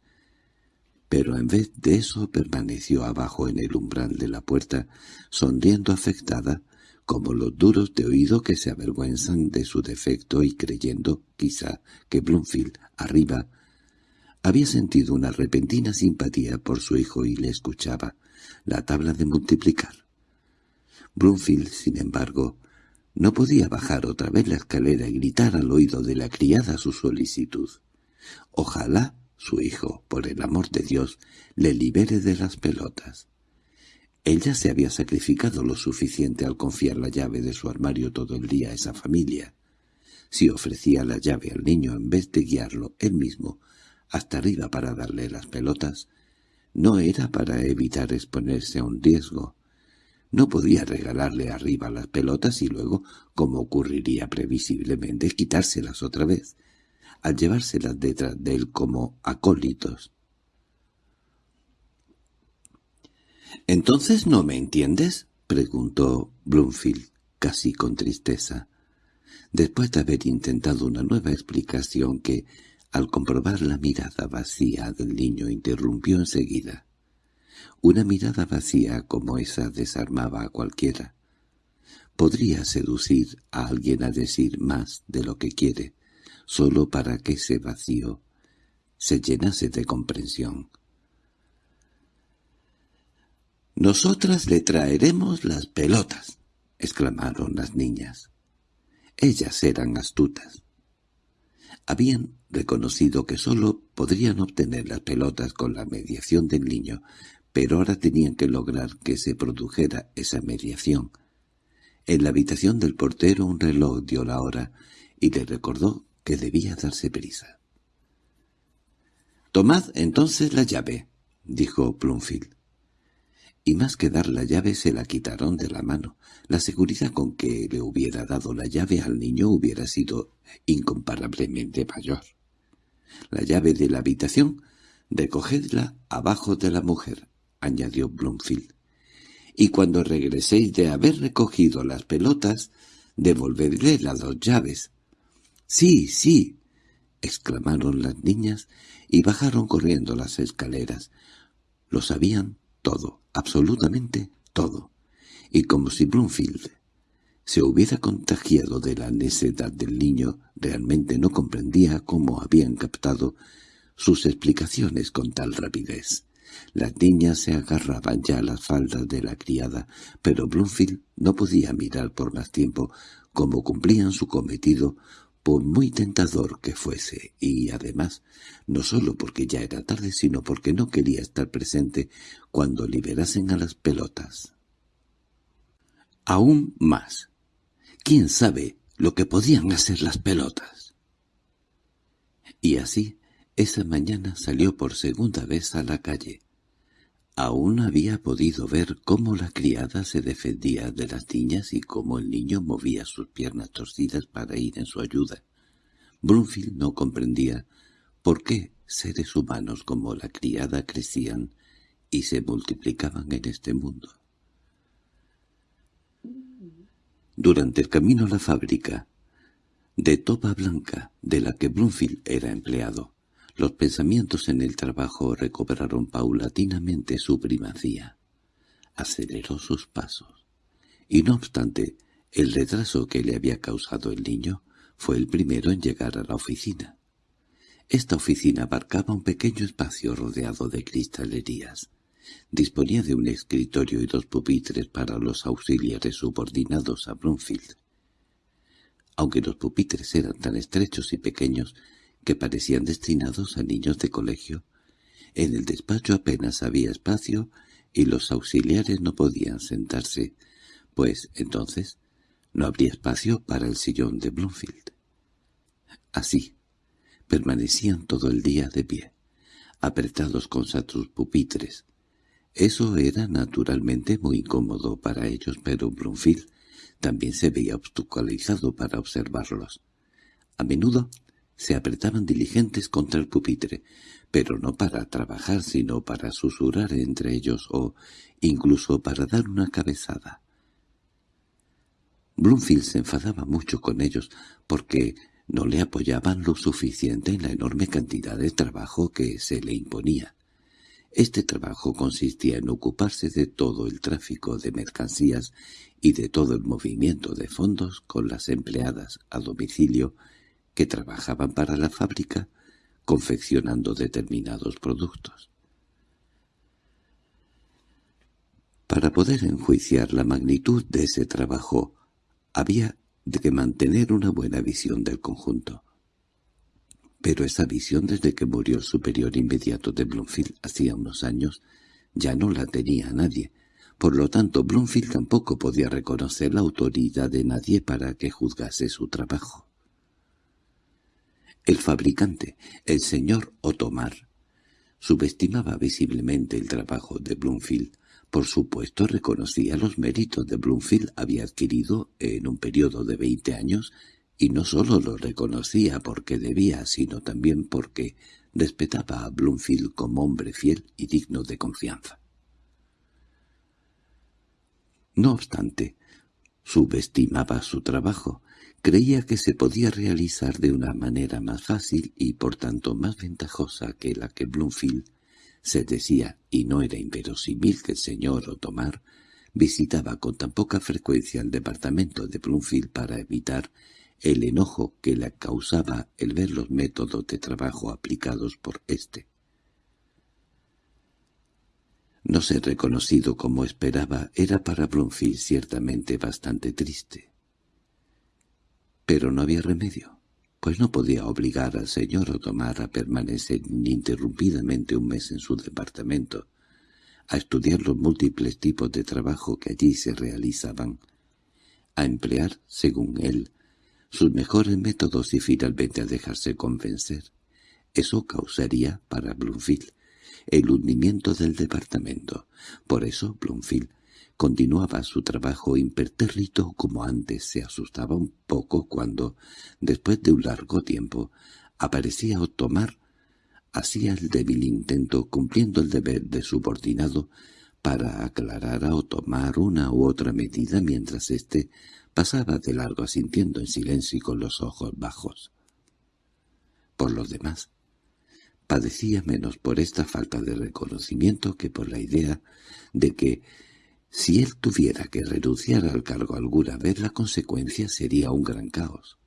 pero en vez de eso permaneció abajo en el umbral de la puerta, sonriendo afectada, como los duros de oído que se avergüenzan de su defecto y creyendo, quizá, que Bloomfield, arriba, había sentido una repentina simpatía por su hijo y le escuchaba la tabla de multiplicar. Bloomfield, sin embargo, no podía bajar otra vez la escalera y gritar al oído de la criada su solicitud. Ojalá su hijo, por el amor de Dios, le libere de las pelotas. Ella se había sacrificado lo suficiente al confiar la llave de su armario todo el día a esa familia. Si ofrecía la llave al niño en vez de guiarlo él mismo hasta arriba para darle las pelotas, no era para evitar exponerse a un riesgo. No podía regalarle arriba las pelotas y luego, como ocurriría previsiblemente, quitárselas otra vez al llevárselas detrás de él como acólitos. —¿Entonces no me entiendes? —preguntó Bloomfield, casi con tristeza. Después de haber intentado una nueva explicación que, al comprobar la mirada vacía del niño, interrumpió enseguida. Una mirada vacía como esa desarmaba a cualquiera. Podría seducir a alguien a decir más de lo que quiere, solo para que ese vacío se llenase de comprensión. «Nosotras le traeremos las pelotas», exclamaron las niñas. Ellas eran astutas. Habían reconocido que sólo podrían obtener las pelotas con la mediación del niño, pero ahora tenían que lograr que se produjera esa mediación. En la habitación del portero un reloj dio la hora y le recordó que debía darse prisa. «Tomad entonces la llave», dijo Plumfield. Y más que dar la llave se la quitaron de la mano. La seguridad con que le hubiera dado la llave al niño hubiera sido incomparablemente mayor. La llave de la habitación, recogedla abajo de la mujer, añadió Bloomfield. Y cuando regreséis de haber recogido las pelotas, devolvedle las dos llaves. —¡Sí, sí! —exclamaron las niñas y bajaron corriendo las escaleras. Lo sabían todo, absolutamente todo. Y como si Bloomfield se hubiera contagiado de la necedad del niño, realmente no comprendía cómo habían captado sus explicaciones con tal rapidez. Las niñas se agarraban ya a las faldas de la criada, pero Bloomfield no podía mirar por más tiempo cómo cumplían su cometido por muy tentador que fuese, y además, no solo porque ya era tarde, sino porque no quería estar presente cuando liberasen a las pelotas. Aún más. ¿Quién sabe lo que podían hacer las pelotas? Y así, esa mañana salió por segunda vez a la calle. Aún había podido ver cómo la criada se defendía de las niñas y cómo el niño movía sus piernas torcidas para ir en su ayuda. Brunfield no comprendía por qué seres humanos como la criada crecían y se multiplicaban en este mundo. Durante el camino a la fábrica, de topa blanca de la que Bloomfield era empleado, los pensamientos en el trabajo recobraron paulatinamente su primacía. Aceleró sus pasos. Y no obstante, el retraso que le había causado el niño fue el primero en llegar a la oficina. Esta oficina abarcaba un pequeño espacio rodeado de cristalerías. Disponía de un escritorio y dos pupitres para los auxiliares subordinados a Bloomfield. Aunque los pupitres eran tan estrechos y pequeños, que parecían destinados a niños de colegio. En el despacho apenas había espacio y los auxiliares no podían sentarse, pues entonces no habría espacio para el sillón de Bloomfield. Así, permanecían todo el día de pie, apretados con sus pupitres. Eso era naturalmente muy incómodo para ellos, pero Bloomfield también se veía obstaculizado para observarlos. A menudo se apretaban diligentes contra el pupitre, pero no para trabajar sino para susurrar entre ellos o incluso para dar una cabezada. Bloomfield se enfadaba mucho con ellos porque no le apoyaban lo suficiente en la enorme cantidad de trabajo que se le imponía. Este trabajo consistía en ocuparse de todo el tráfico de mercancías y de todo el movimiento de fondos con las empleadas a domicilio que trabajaban para la fábrica confeccionando determinados productos. Para poder enjuiciar la magnitud de ese trabajo, había de que mantener una buena visión del conjunto. Pero esa visión desde que murió el superior inmediato de Bloomfield hacía unos años ya no la tenía nadie. Por lo tanto, Bloomfield tampoco podía reconocer la autoridad de nadie para que juzgase su trabajo. El fabricante, el señor Otomar, subestimaba visiblemente el trabajo de Bloomfield. Por supuesto reconocía los méritos de Bloomfield había adquirido en un periodo de veinte años, y no sólo lo reconocía porque debía, sino también porque respetaba a Bloomfield como hombre fiel y digno de confianza. No obstante, subestimaba su trabajo, Creía que se podía realizar de una manera más fácil y por tanto más ventajosa que la que Bloomfield se decía, y no era inverosímil que el señor Otomar visitaba con tan poca frecuencia el departamento de Bloomfield para evitar el enojo que le causaba el ver los métodos de trabajo aplicados por éste. No ser reconocido como esperaba era para Bloomfield ciertamente bastante triste. Pero no había remedio, pues no podía obligar al señor Otomar a permanecer ininterrumpidamente un mes en su departamento, a estudiar los múltiples tipos de trabajo que allí se realizaban, a emplear, según él, sus mejores métodos y finalmente a dejarse convencer. Eso causaría, para Bloomfield, el hundimiento del departamento. Por eso Bloomfield Continuaba su trabajo impertérrito como antes, se asustaba un poco cuando, después de un largo tiempo, aparecía Otomar, hacía el débil intento, cumpliendo el deber de subordinado, para aclarar a Otomar una u otra medida mientras éste pasaba de largo asintiendo en silencio y con los ojos bajos. Por lo demás, padecía menos por esta falta de reconocimiento que por la idea de que si él tuviera que renunciar al cargo alguna vez, la consecuencia sería un gran caos,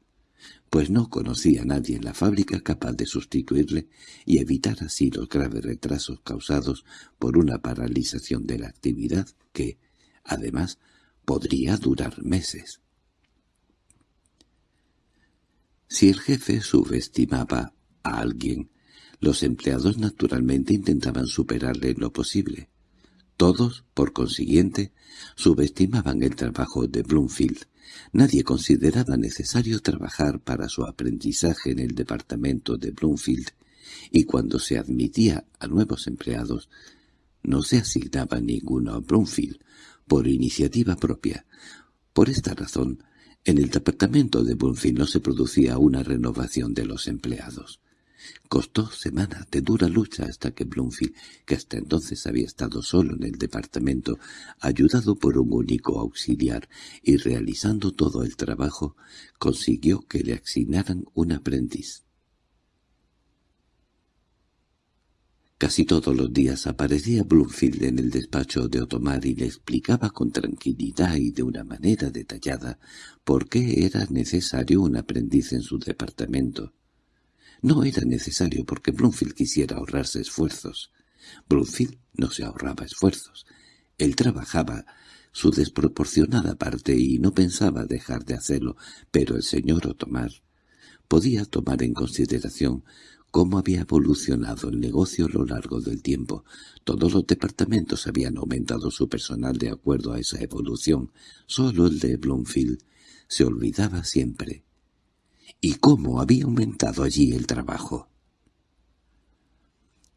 pues no conocía a nadie en la fábrica capaz de sustituirle y evitar así los graves retrasos causados por una paralización de la actividad que, además, podría durar meses. Si el jefe subestimaba a alguien, los empleados naturalmente intentaban superarle en lo posible. Todos, por consiguiente, subestimaban el trabajo de Bloomfield. Nadie consideraba necesario trabajar para su aprendizaje en el departamento de Bloomfield, y cuando se admitía a nuevos empleados, no se asignaba ninguno a Bloomfield, por iniciativa propia. Por esta razón, en el departamento de Bloomfield no se producía una renovación de los empleados. Costó semanas de dura lucha hasta que Bloomfield, que hasta entonces había estado solo en el departamento, ayudado por un único auxiliar y realizando todo el trabajo, consiguió que le asignaran un aprendiz. Casi todos los días aparecía Bloomfield en el despacho de Otomar y le explicaba con tranquilidad y de una manera detallada por qué era necesario un aprendiz en su departamento. No era necesario porque Bloomfield quisiera ahorrarse esfuerzos. Bloomfield no se ahorraba esfuerzos. Él trabajaba su desproporcionada parte y no pensaba dejar de hacerlo, pero el señor Otomar podía tomar en consideración cómo había evolucionado el negocio a lo largo del tiempo. Todos los departamentos habían aumentado su personal de acuerdo a esa evolución. Solo el de Bloomfield se olvidaba siempre y cómo había aumentado allí el trabajo.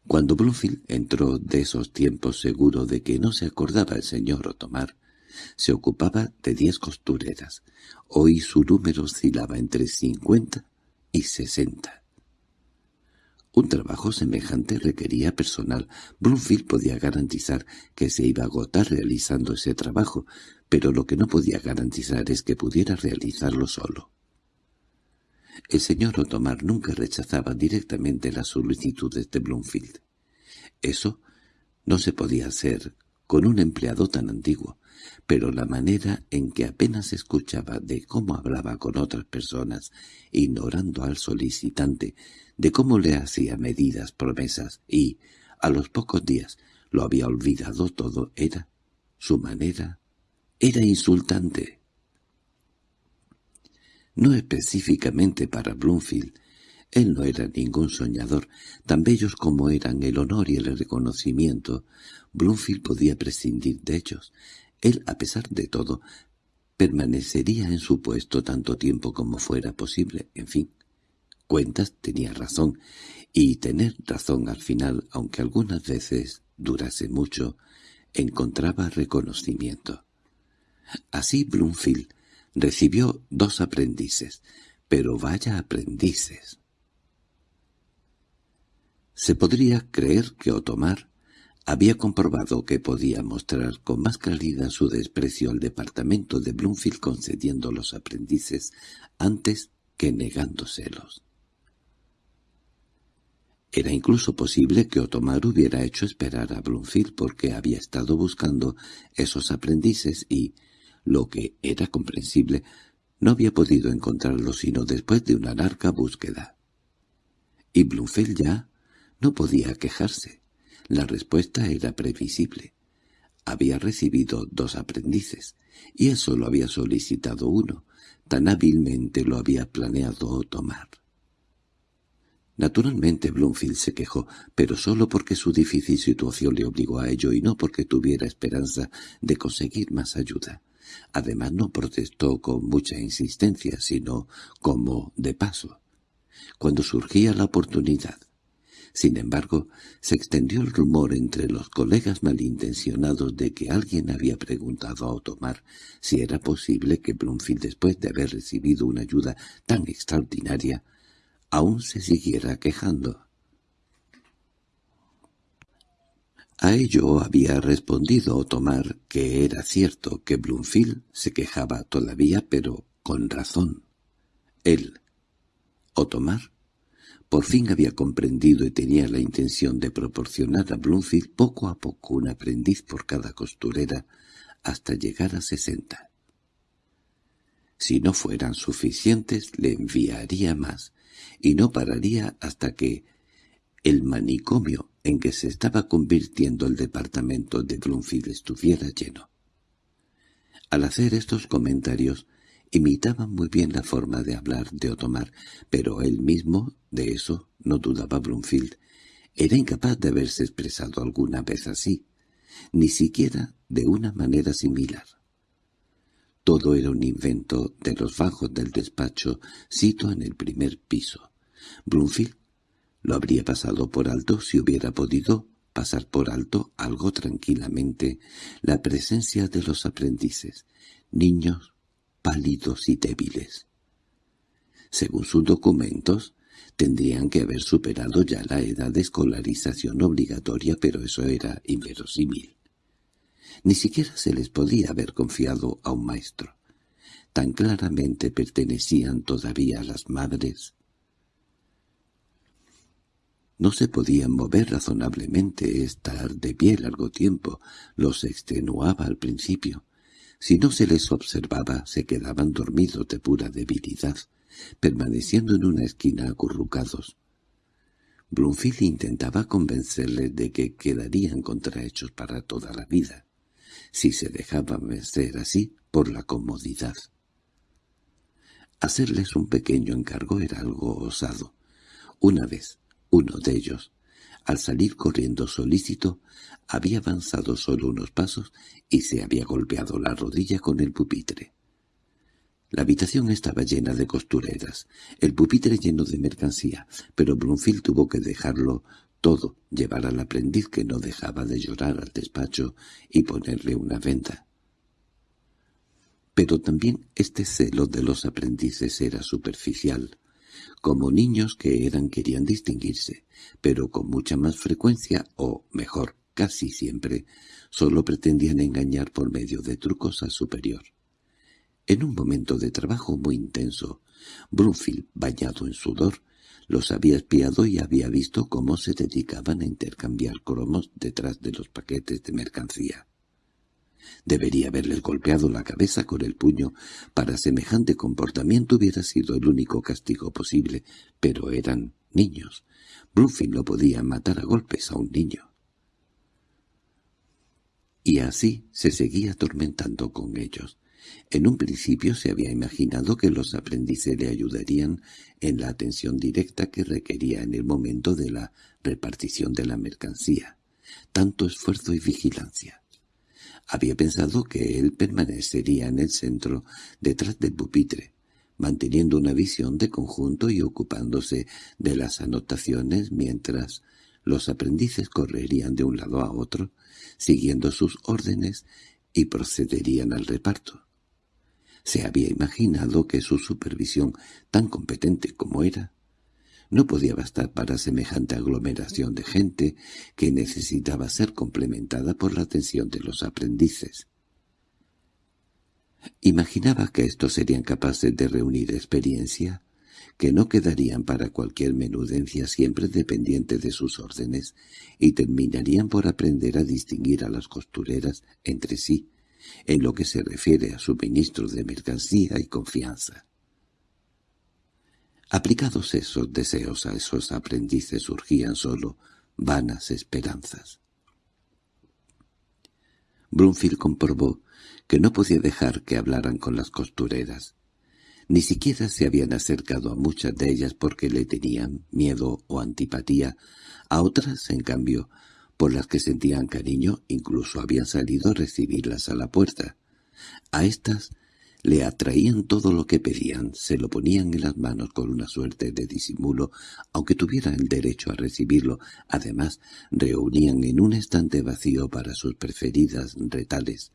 Cuando Bloomfield entró de esos tiempos seguro de que no se acordaba el señor Otomar, se ocupaba de diez costureras. Hoy su número oscilaba entre cincuenta y sesenta. Un trabajo semejante requería personal. Bloomfield podía garantizar que se iba a agotar realizando ese trabajo, pero lo que no podía garantizar es que pudiera realizarlo solo. El señor Otomar nunca rechazaba directamente las solicitudes de Bloomfield. Eso no se podía hacer con un empleado tan antiguo, pero la manera en que apenas escuchaba de cómo hablaba con otras personas, ignorando al solicitante, de cómo le hacía medidas promesas y, a los pocos días, lo había olvidado todo, era su manera, era insultante. No específicamente para Bloomfield, él no era ningún soñador, tan bellos como eran el honor y el reconocimiento, Bloomfield podía prescindir de ellos. Él, a pesar de todo, permanecería en su puesto tanto tiempo como fuera posible. En fin, Cuentas tenía razón, y tener razón al final, aunque algunas veces durase mucho, encontraba reconocimiento. Así Bloomfield recibió dos aprendices, pero vaya aprendices. Se podría creer que Otomar había comprobado que podía mostrar con más claridad su desprecio al departamento de Bloomfield concediendo los aprendices antes que negándoselos. Era incluso posible que Otomar hubiera hecho esperar a Bloomfield porque había estado buscando esos aprendices y, lo que era comprensible, no había podido encontrarlos sino después de una larga búsqueda. Y Bloomfield ya no podía quejarse. La respuesta era previsible. Había recibido dos aprendices, y él solo había solicitado uno. Tan hábilmente lo había planeado tomar. Naturalmente Bloomfield se quejó, pero solo porque su difícil situación le obligó a ello y no porque tuviera esperanza de conseguir más ayuda. Además no protestó con mucha insistencia, sino como de paso, cuando surgía la oportunidad. Sin embargo, se extendió el rumor entre los colegas malintencionados de que alguien había preguntado a Otomar si era posible que Bloomfield, después de haber recibido una ayuda tan extraordinaria, aún se siguiera quejando. A ello había respondido Otomar que era cierto que Bloomfield se quejaba todavía, pero con razón. Él, Otomar, por fin había comprendido y tenía la intención de proporcionar a Bloomfield poco a poco un aprendiz por cada costurera hasta llegar a sesenta. Si no fueran suficientes, le enviaría más, y no pararía hasta que el manicomio en que se estaba convirtiendo el departamento de Bloomfield estuviera lleno. Al hacer estos comentarios, imitaba muy bien la forma de hablar de Otomar, pero él mismo, de eso, no dudaba Bloomfield, era incapaz de haberse expresado alguna vez así, ni siquiera de una manera similar. Todo era un invento de los bajos del despacho, sito en el primer piso. Bloomfield lo habría pasado por alto si hubiera podido pasar por alto algo tranquilamente la presencia de los aprendices, niños pálidos y débiles. Según sus documentos, tendrían que haber superado ya la edad de escolarización obligatoria, pero eso era inverosímil. Ni siquiera se les podía haber confiado a un maestro. Tan claramente pertenecían todavía a las madres. No se podían mover razonablemente, estar de pie largo tiempo, los extenuaba al principio. Si no se les observaba, se quedaban dormidos de pura debilidad, permaneciendo en una esquina acurrucados. Bloomfield intentaba convencerles de que quedarían contrahechos para toda la vida, si se dejaban vencer así por la comodidad. Hacerles un pequeño encargo era algo osado. Una vez, uno de ellos, al salir corriendo solícito, había avanzado solo unos pasos y se había golpeado la rodilla con el pupitre. La habitación estaba llena de costureras, el pupitre lleno de mercancía, pero Bloomfield tuvo que dejarlo todo, llevar al aprendiz que no dejaba de llorar al despacho y ponerle una venda. Pero también este celo de los aprendices era superficial. Como niños que eran querían distinguirse, pero con mucha más frecuencia, o mejor, casi siempre, solo pretendían engañar por medio de trucos al superior. En un momento de trabajo muy intenso, Brunfield, bañado en sudor, los había espiado y había visto cómo se dedicaban a intercambiar cromos detrás de los paquetes de mercancía. Debería haberles golpeado la cabeza con el puño. Para semejante comportamiento hubiera sido el único castigo posible, pero eran niños. Brunfield no podía matar a golpes a un niño. Y así se seguía atormentando con ellos. En un principio se había imaginado que los aprendices le ayudarían en la atención directa que requería en el momento de la repartición de la mercancía, tanto esfuerzo y vigilancia. Había pensado que él permanecería en el centro, detrás del pupitre, manteniendo una visión de conjunto y ocupándose de las anotaciones mientras los aprendices correrían de un lado a otro, siguiendo sus órdenes y procederían al reparto. Se había imaginado que su supervisión, tan competente como era, no podía bastar para semejante aglomeración de gente que necesitaba ser complementada por la atención de los aprendices. Imaginaba que estos serían capaces de reunir experiencia, que no quedarían para cualquier menudencia siempre dependiente de sus órdenes, y terminarían por aprender a distinguir a las costureras entre sí, en lo que se refiere a suministro de mercancía y confianza. Aplicados esos deseos a esos aprendices surgían solo vanas esperanzas. Brunfield comprobó que no podía dejar que hablaran con las costureras. Ni siquiera se habían acercado a muchas de ellas porque le tenían miedo o antipatía, a otras, en cambio, por las que sentían cariño, incluso habían salido a recibirlas a la puerta. A estas le atraían todo lo que pedían, se lo ponían en las manos con una suerte de disimulo, aunque tuvieran el derecho a recibirlo. Además, reunían en un estante vacío para sus preferidas retales,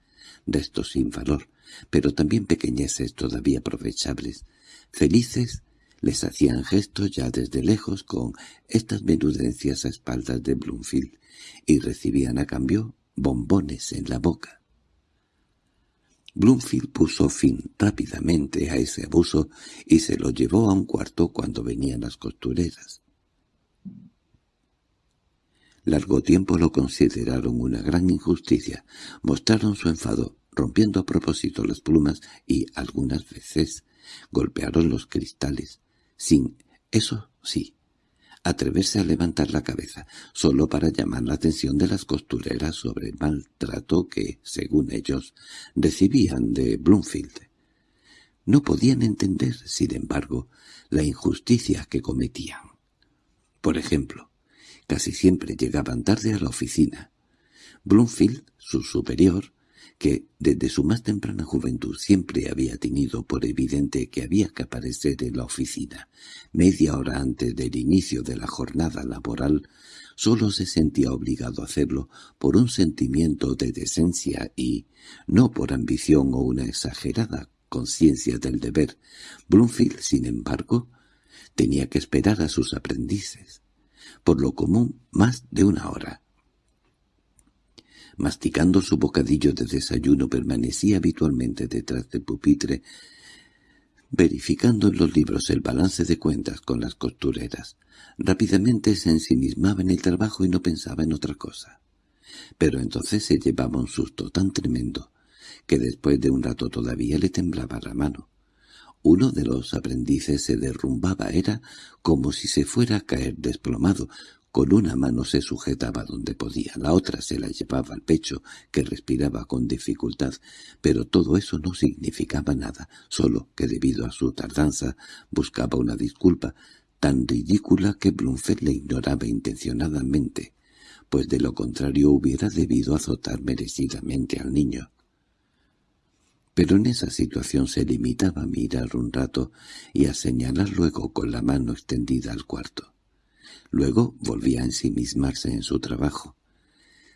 restos sin valor, pero también pequeñeces todavía aprovechables. Felices les hacían gestos ya desde lejos con estas menudencias a espaldas de Bloomfield, y recibían a cambio bombones en la boca. Bloomfield puso fin rápidamente a ese abuso y se lo llevó a un cuarto cuando venían las costureras. Largo tiempo lo consideraron una gran injusticia, mostraron su enfado, rompiendo a propósito las plumas y, algunas veces, golpearon los cristales, sin, eso sí, atreverse a levantar la cabeza, solo para llamar la atención de las costureras sobre el maltrato que, según ellos, recibían de Bloomfield. No podían entender, sin embargo, la injusticia que cometían. Por ejemplo, casi siempre llegaban tarde a la oficina. Bloomfield, su superior, que desde su más temprana juventud siempre había tenido por evidente que había que aparecer en la oficina media hora antes del inicio de la jornada laboral, solo se sentía obligado a hacerlo por un sentimiento de decencia y, no por ambición o una exagerada conciencia del deber. Bloomfield, sin embargo, tenía que esperar a sus aprendices, por lo común más de una hora, masticando su bocadillo de desayuno, permanecía habitualmente detrás del pupitre, verificando en los libros el balance de cuentas con las costureras. Rápidamente se ensimismaba en el trabajo y no pensaba en otra cosa. Pero entonces se llevaba un susto tan tremendo que después de un rato todavía le temblaba la mano. Uno de los aprendices se derrumbaba, era como si se fuera a caer desplomado, con una mano se sujetaba donde podía, la otra se la llevaba al pecho, que respiraba con dificultad, pero todo eso no significaba nada, solo que debido a su tardanza buscaba una disculpa tan ridícula que Blumfeld le ignoraba intencionadamente, pues de lo contrario hubiera debido azotar merecidamente al niño. Pero en esa situación se limitaba a mirar un rato y a señalar luego con la mano extendida al cuarto. Luego volvía a ensimismarse en su trabajo.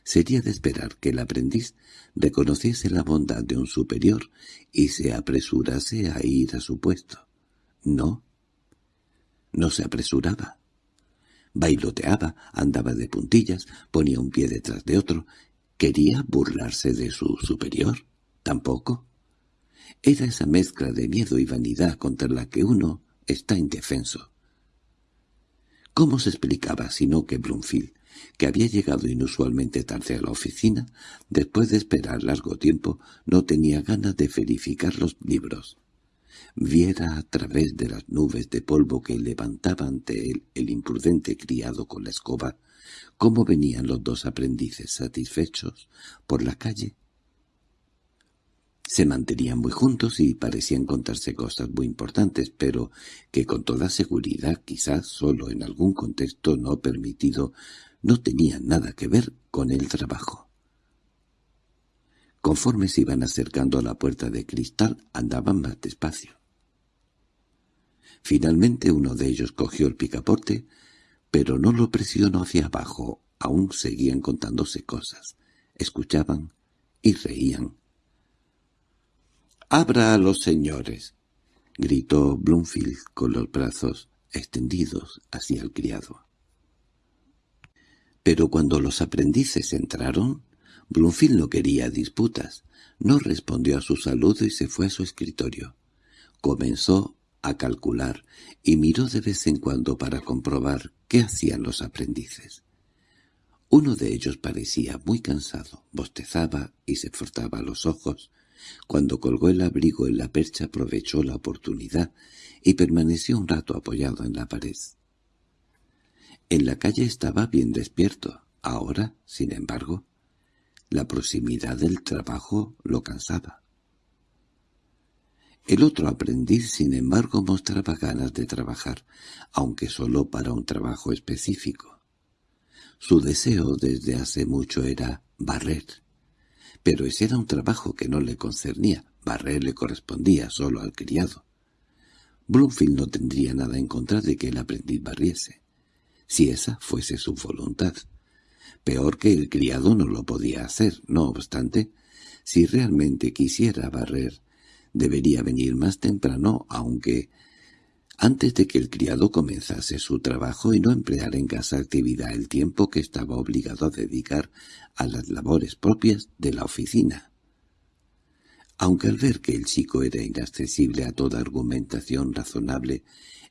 Sería de esperar que el aprendiz reconociese la bondad de un superior y se apresurase a ir a su puesto. No. No se apresuraba. Bailoteaba, andaba de puntillas, ponía un pie detrás de otro. ¿Quería burlarse de su superior? Tampoco. Era esa mezcla de miedo y vanidad contra la que uno está indefenso. ¿Cómo se explicaba sino que Bloomfield, que había llegado inusualmente tarde a la oficina, después de esperar largo tiempo, no tenía ganas de verificar los libros? Viera a través de las nubes de polvo que levantaba ante él el imprudente criado con la escoba, cómo venían los dos aprendices satisfechos por la calle se mantenían muy juntos y parecían contarse cosas muy importantes, pero que con toda seguridad, quizás solo en algún contexto no permitido, no tenían nada que ver con el trabajo. Conforme se iban acercando a la puerta de cristal, andaban más despacio. Finalmente uno de ellos cogió el picaporte, pero no lo presionó hacia abajo, aún seguían contándose cosas. Escuchaban y reían —¡Abra a los señores! —gritó Bloomfield con los brazos extendidos hacia el criado. Pero cuando los aprendices entraron, Bloomfield no quería disputas, no respondió a su saludo y se fue a su escritorio. Comenzó a calcular y miró de vez en cuando para comprobar qué hacían los aprendices. Uno de ellos parecía muy cansado, bostezaba y se frotaba los ojos, cuando colgó el abrigo en la percha aprovechó la oportunidad y permaneció un rato apoyado en la pared. En la calle estaba bien despierto. Ahora, sin embargo, la proximidad del trabajo lo cansaba. El otro aprendiz, sin embargo, mostraba ganas de trabajar, aunque solo para un trabajo específico. Su deseo desde hace mucho era barrer, pero ese era un trabajo que no le concernía. Barrer le correspondía solo al criado. Bloomfield no tendría nada en contra de que el aprendiz barriese, si esa fuese su voluntad. Peor que el criado no lo podía hacer, no obstante, si realmente quisiera barrer, debería venir más temprano, aunque antes de que el criado comenzase su trabajo y no emplear en casa actividad el tiempo que estaba obligado a dedicar a las labores propias de la oficina. Aunque al ver que el chico era inaccesible a toda argumentación razonable,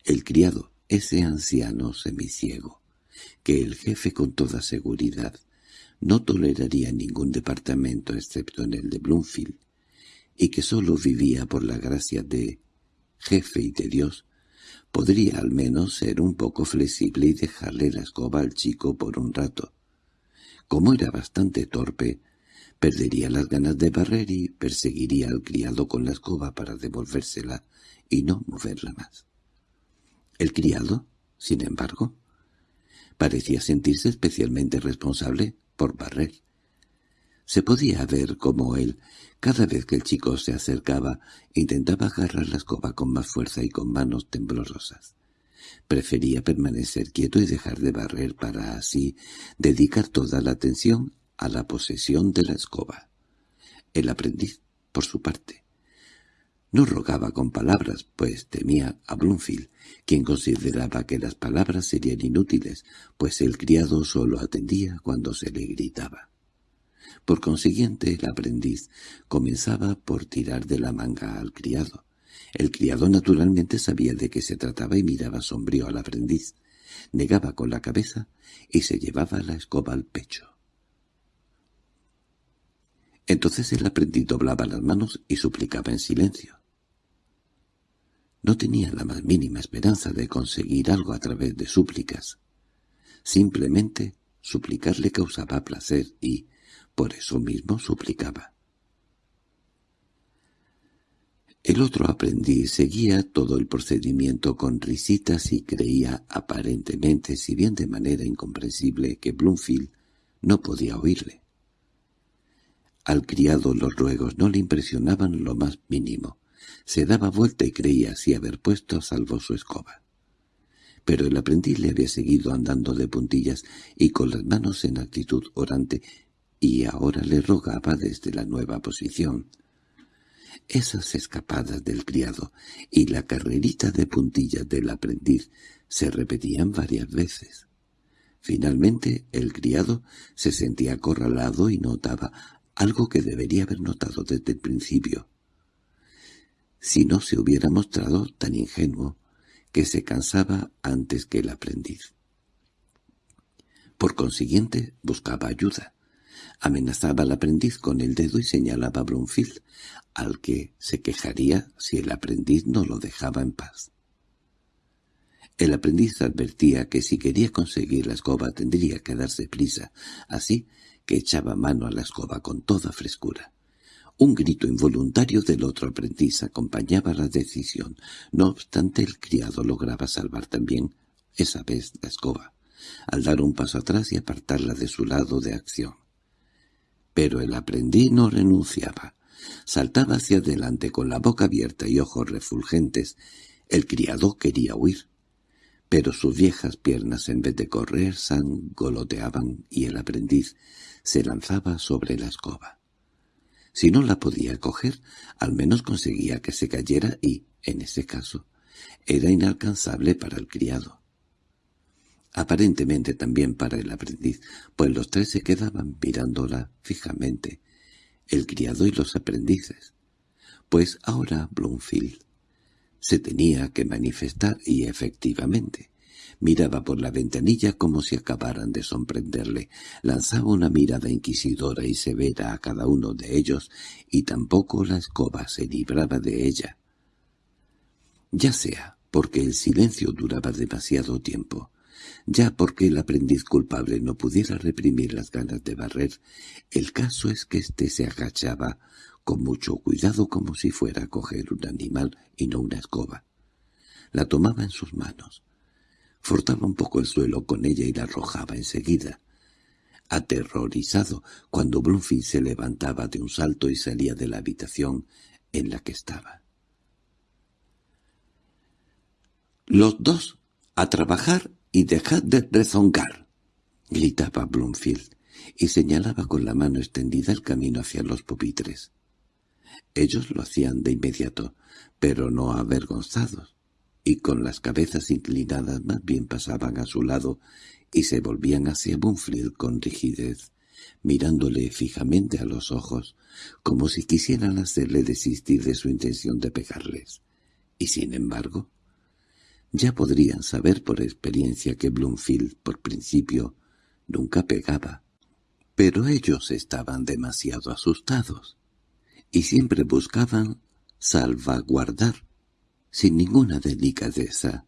el criado, ese anciano semiciego, que el jefe con toda seguridad no toleraría ningún departamento excepto en el de Bloomfield, y que sólo vivía por la gracia de jefe y de Dios, podría al menos ser un poco flexible y dejarle la escoba al chico por un rato. Como era bastante torpe, perdería las ganas de barrer y perseguiría al criado con la escoba para devolvérsela y no moverla más. El criado, sin embargo, parecía sentirse especialmente responsable por barrer. Se podía ver cómo él, cada vez que el chico se acercaba, intentaba agarrar la escoba con más fuerza y con manos temblorosas. Prefería permanecer quieto y dejar de barrer para así dedicar toda la atención a la posesión de la escoba. El aprendiz, por su parte, no rogaba con palabras, pues temía a Bloomfield, quien consideraba que las palabras serían inútiles, pues el criado solo atendía cuando se le gritaba. Por consiguiente, el aprendiz comenzaba por tirar de la manga al criado. El criado naturalmente sabía de qué se trataba y miraba sombrío al aprendiz. Negaba con la cabeza y se llevaba la escoba al pecho. Entonces el aprendiz doblaba las manos y suplicaba en silencio. No tenía la más mínima esperanza de conseguir algo a través de súplicas. Simplemente suplicar le causaba placer y, por eso mismo suplicaba. El otro aprendiz seguía todo el procedimiento con risitas y creía aparentemente, si bien de manera incomprensible, que Bloomfield no podía oírle. Al criado los ruegos no le impresionaban lo más mínimo. Se daba vuelta y creía así haber puesto a salvo su escoba. Pero el aprendiz le había seguido andando de puntillas y con las manos en actitud orante y ahora le rogaba desde la nueva posición. Esas escapadas del criado y la carrerita de puntillas del aprendiz se repetían varias veces. Finalmente el criado se sentía acorralado y notaba algo que debería haber notado desde el principio. Si no se hubiera mostrado tan ingenuo que se cansaba antes que el aprendiz. Por consiguiente, buscaba ayuda. Amenazaba al aprendiz con el dedo y señalaba a Brunfield, al que se quejaría si el aprendiz no lo dejaba en paz. El aprendiz advertía que si quería conseguir la escoba tendría que darse prisa, así que echaba mano a la escoba con toda frescura. Un grito involuntario del otro aprendiz acompañaba la decisión. No obstante, el criado lograba salvar también, esa vez, la escoba, al dar un paso atrás y apartarla de su lado de acción. Pero el aprendiz no renunciaba. Saltaba hacia adelante con la boca abierta y ojos refulgentes. El criado quería huir pero sus viejas piernas en vez de correr sangoloteaban y el aprendiz se lanzaba sobre la escoba. Si no la podía coger, al menos conseguía que se cayera y, en ese caso, era inalcanzable para el criado. Aparentemente también para el aprendiz, pues los tres se quedaban mirándola fijamente, el criado y los aprendices. Pues ahora Bloomfield se tenía que manifestar y efectivamente. Miraba por la ventanilla como si acabaran de sorprenderle. Lanzaba una mirada inquisidora y severa a cada uno de ellos, y tampoco la escoba se libraba de ella. Ya sea porque el silencio duraba demasiado tiempo, ya porque el aprendiz culpable no pudiera reprimir las ganas de barrer, el caso es que éste se agachaba con mucho cuidado como si fuera a coger un animal y no una escoba. La tomaba en sus manos. Frotaba un poco el suelo con ella y la arrojaba enseguida. Aterrorizado, cuando Bloomfield se levantaba de un salto y salía de la habitación en la que estaba. «Los dos, a trabajar y dejad de rezongar», gritaba Bloomfield, y señalaba con la mano extendida el camino hacia los pupitres. Ellos lo hacían de inmediato, pero no avergonzados, y con las cabezas inclinadas más bien pasaban a su lado y se volvían hacia Bunfield con rigidez, mirándole fijamente a los ojos, como si quisieran hacerle desistir de su intención de pegarles. Y sin embargo, ya podrían saber por experiencia que Bloomfield, por principio, nunca pegaba. Pero ellos estaban demasiado asustados y siempre buscaban salvaguardar, sin ninguna delicadeza,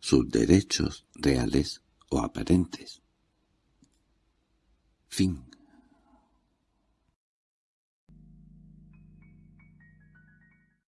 sus derechos reales o aparentes. Fin